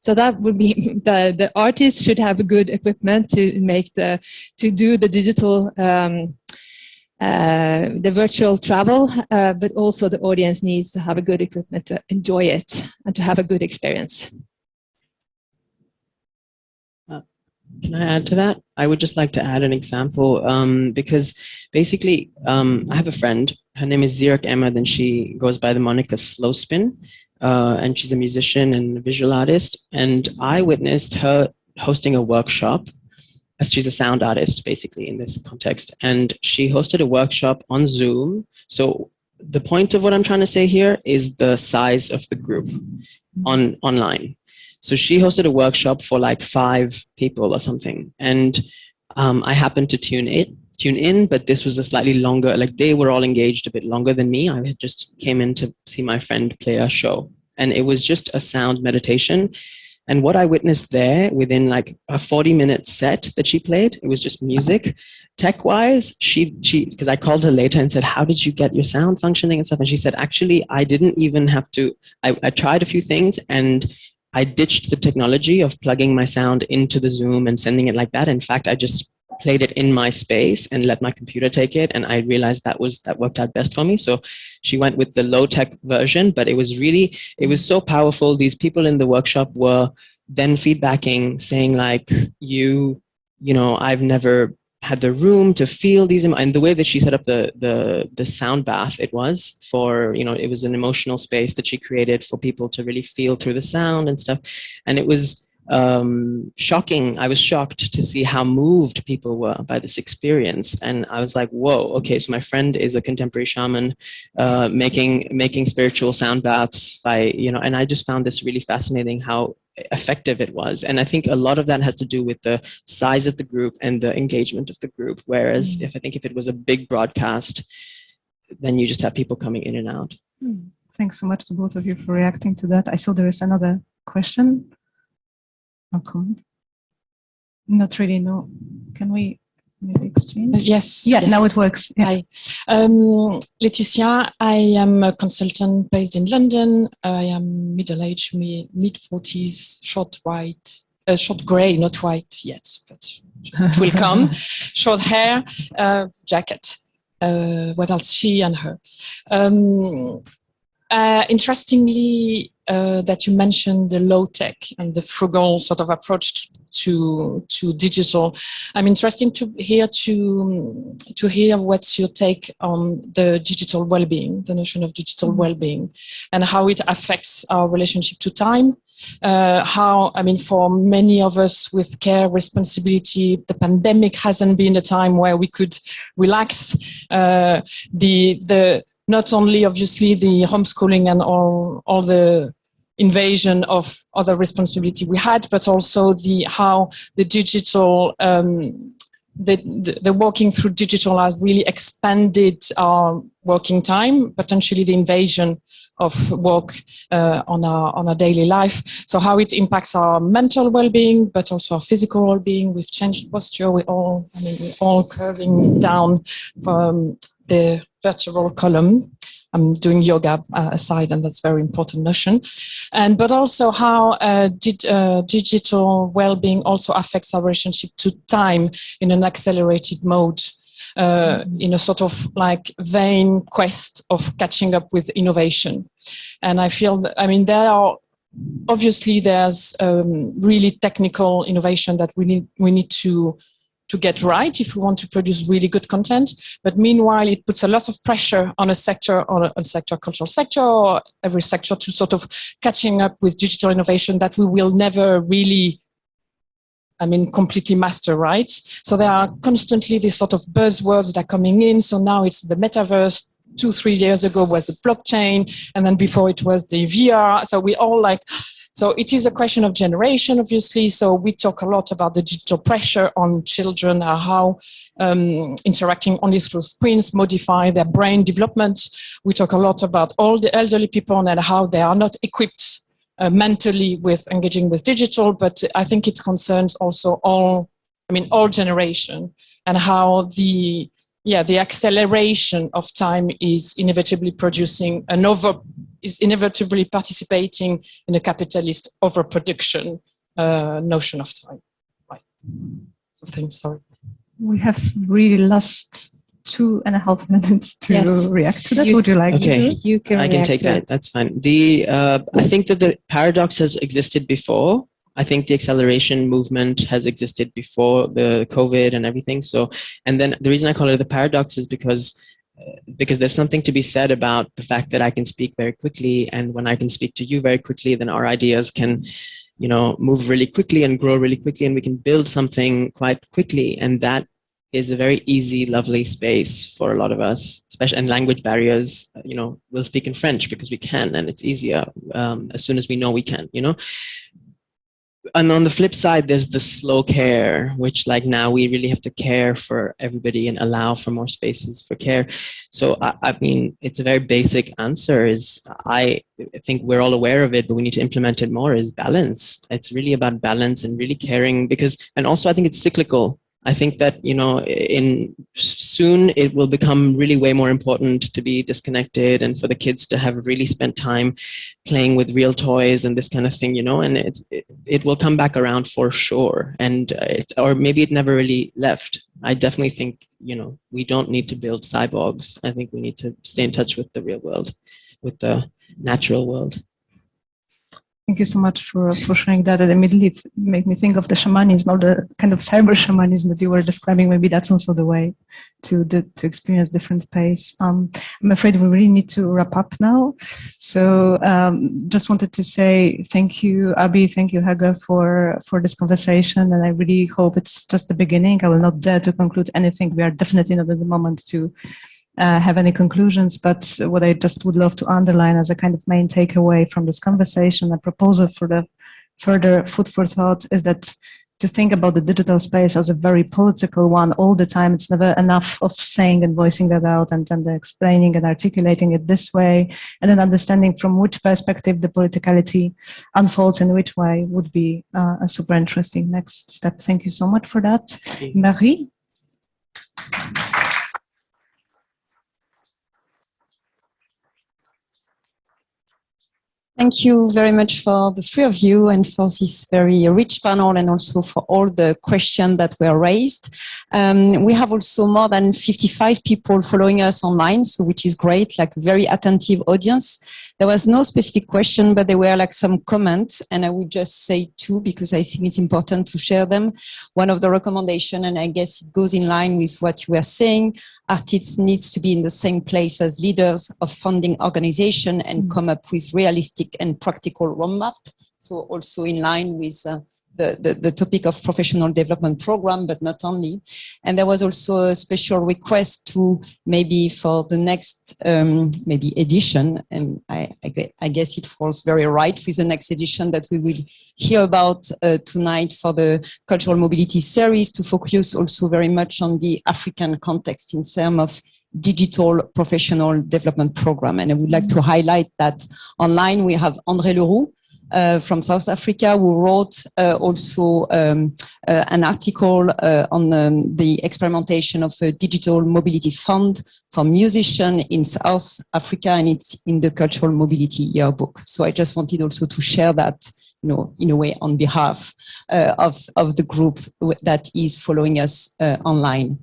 So that would be [laughs] the, the artist should have a good equipment to make the, to do the digital, um, uh, the virtual travel, uh, but also the audience needs to have a good equipment to enjoy it and to have a good experience. Uh, can I add to that? I would just like to add an example um, because basically um, I have a friend, her name is Zirak Emma, then she goes by the moniker Slow Spin uh, and she's a musician and a visual artist. And I witnessed her hosting a workshop as she's a sound artist, basically, in this context. And she hosted a workshop on Zoom. So the point of what I'm trying to say here is the size of the group on online. So she hosted a workshop for like five people or something. And um, I happened to tune it tune in, but this was a slightly longer, like they were all engaged a bit longer than me. I just came in to see my friend play a show and it was just a sound meditation. And what I witnessed there within like a 40 minute set that she played, it was just music. Tech wise, she, she, because I called her later and said, how did you get your sound functioning and stuff? And she said, actually, I didn't even have to, I, I tried a few things and I ditched the technology of plugging my sound into the Zoom and sending it like that. In fact, I just played it in my space and let my computer take it and i realized that was that worked out best for me. So she went with the low tech version but it was really it was so powerful. These people in the workshop were then feedbacking saying like you you know i've never had the room to feel these and the way that she set up the the the sound bath it was for you know it was an emotional space that she created for people to really feel through the sound and stuff. And it was um, shocking. I was shocked to see how moved people were by this experience. And I was like, whoa, okay, so my friend is a contemporary shaman uh, making, making spiritual sound baths by, you know, and I just found this really fascinating how effective it was. And I think a lot of that has to do with the size of the group and the engagement of the group. Whereas mm. if I think if it was a big broadcast, then you just have people coming in and out. Mm. Thanks so much to both of you for reacting to that. I saw there is another question comment? Not really, no. Can we maybe exchange? Yes. Yeah, yes. now it works. Yeah. Hi. Um, Laetitia, I am a consultant based in London. I am middle-aged, mid-40s, short white, uh, short grey, not white yet, but it will come. [laughs] short hair, uh, jacket. Uh, what else? She and her. Um, uh, interestingly, uh, that you mentioned the low tech and the frugal sort of approach to to digital. I'm interested to hear to to hear what's your take on the digital well-being, the notion of digital mm-hmm. well-being, and how it affects our relationship to time. Uh, how I mean, for many of us with care responsibility, the pandemic hasn't been a time where we could relax. Uh, the the not only obviously the homeschooling and all all the invasion of other responsibility we had, but also the how the digital um, the, the, the, working through digital has really expanded our working time, potentially the invasion of work uh, on our on our daily life. So how it impacts our mental well-being, but also our physical well-being. We've changed posture. We all, I mean, we're all curving down from the vertebral column I'm doing yoga uh, aside, and that's very important notion. And but also how uh, did, uh, digital well-being also affects our relationship to time in an accelerated mode. Uh, mm-hmm. in a sort of like vain quest of catching up with innovation. And I feel that, I mean, there are obviously there's um, really technical innovation that we need we need to to get right if we want to produce really good content. But meanwhile, it puts a lot of pressure on a sector, on a, sector, cultural sector, or every sector to sort of catching up with digital innovation that we will never really, I mean, completely master, right? So there are constantly these sort of buzzwords that are coming in. So now it's the metaverse, two, three years ago was the blockchain, and then before it was the VR. So we all like, so it is a question of generation, obviously. So we talk a lot about the digital pressure on children, how um, interacting only through screens modify their brain development. We talk a lot about all the elderly people and how they are not equipped uh, mentally with engaging with digital, but I think it concerns also all, I mean, all generation and how the yeah, the acceleration of time is inevitably producing an over, is inevitably participating in a capitalist overproduction uh, notion of time. Right. So things, sorry. We have really lost two and a half minutes to yes. react to that. You, Would you like okay. to? You can I can take that. It. That's fine. The uh, I think that the paradox has existed before I think the acceleration movement has existed before the COVID and everything. So, and then the reason I call it the paradox is because because there's something to be said about the fact that I can speak very quickly, and when I can speak to you very quickly, then our ideas can, you know, move really quickly and grow really quickly, and we can build something quite quickly, and that is a very easy, lovely space for a lot of us, especially and language barriers. You know, we'll speak in French because we can, and it's easier um, as soon as we know we can. You know, and on the flip side, there's the slow care, which like now we really have to care for everybody and allow for more spaces for care. So I, I mean, it's a very basic answer is I think we're all aware of it, but we need to implement it more is balance. It's really about balance and really caring because, and also I think it's cyclical. I think that, you know, in soon it will become really way more important to be disconnected and for the kids to have really spent time playing with real toys and this kind of thing, you know, and it, it, it will come back around for sure. And uh, it, or maybe it never really left. I definitely think, you know, we don't need to build cyborgs. I think we need to stay in touch with the real world, with the natural world. Thank you so much for, for sharing that. It immediately made me think of the shamanism or the kind of cyber shamanism that you were describing. Maybe that's also the way to to experience different pace. Um, I'm afraid we really need to wrap up now. So um, just wanted to say thank you, Abi, thank you, Hege, for, for this conversation. And I really hope it's just the beginning. I will not dare to conclude anything. We are definitely not at the moment to uh, have any conclusions, but what I just would love to underline as a kind of main takeaway from this conversation, a proposal for the further food for thought is that to think about the digital space as a very political one all the time. It's never enough of saying and voicing that out and then explaining and articulating it this way and then understanding from which perspective the politicality unfolds in which way would be uh, a super interesting next step. Thank you so much for that. Marie? Thank you very much for the three of you and for this very rich panel and also for all the questions that were raised. Um, we have also more than 55 people following us online, so which is great, like very attentive audience. There was no specific question, but there were like some comments and I would just say two because I think it's important to share them. One of the recommendation, and I guess it goes in line with what you were saying, artists needs to be in the same place as leaders of funding organization and mm. come up with realistic and practical roadmap. So also in line with uh, the, the, the, topic of professional development program, but not only. And there was also a special request to maybe for the next um, maybe edition, and I, I, guess it falls very right with the next edition that we will hear about uh, tonight for the cultural mobility series to focus also very much on the African context in terms of digital professional development program. And I would like to highlight that online we have André Leroux, uh, from South Africa who wrote uh, also um, uh, an article uh, on um, the experimentation of a digital mobility fund for musicians in South Africa and it's in the cultural mobility yearbook. So I just wanted also to share that you know, in a way on behalf uh, of, of the group that is following us uh, online.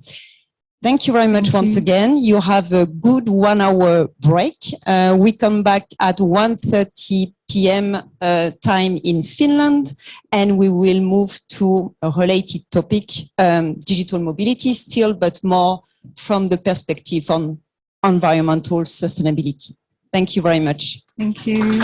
Thank you very much Thank once you. again. You have a good one hour break. Uh, we come back at 1.30 p.m. Uh, time in Finland and we will move to a related topic, um, digital mobility still, but more from the perspective on environmental sustainability. Thank you very much. Thank you.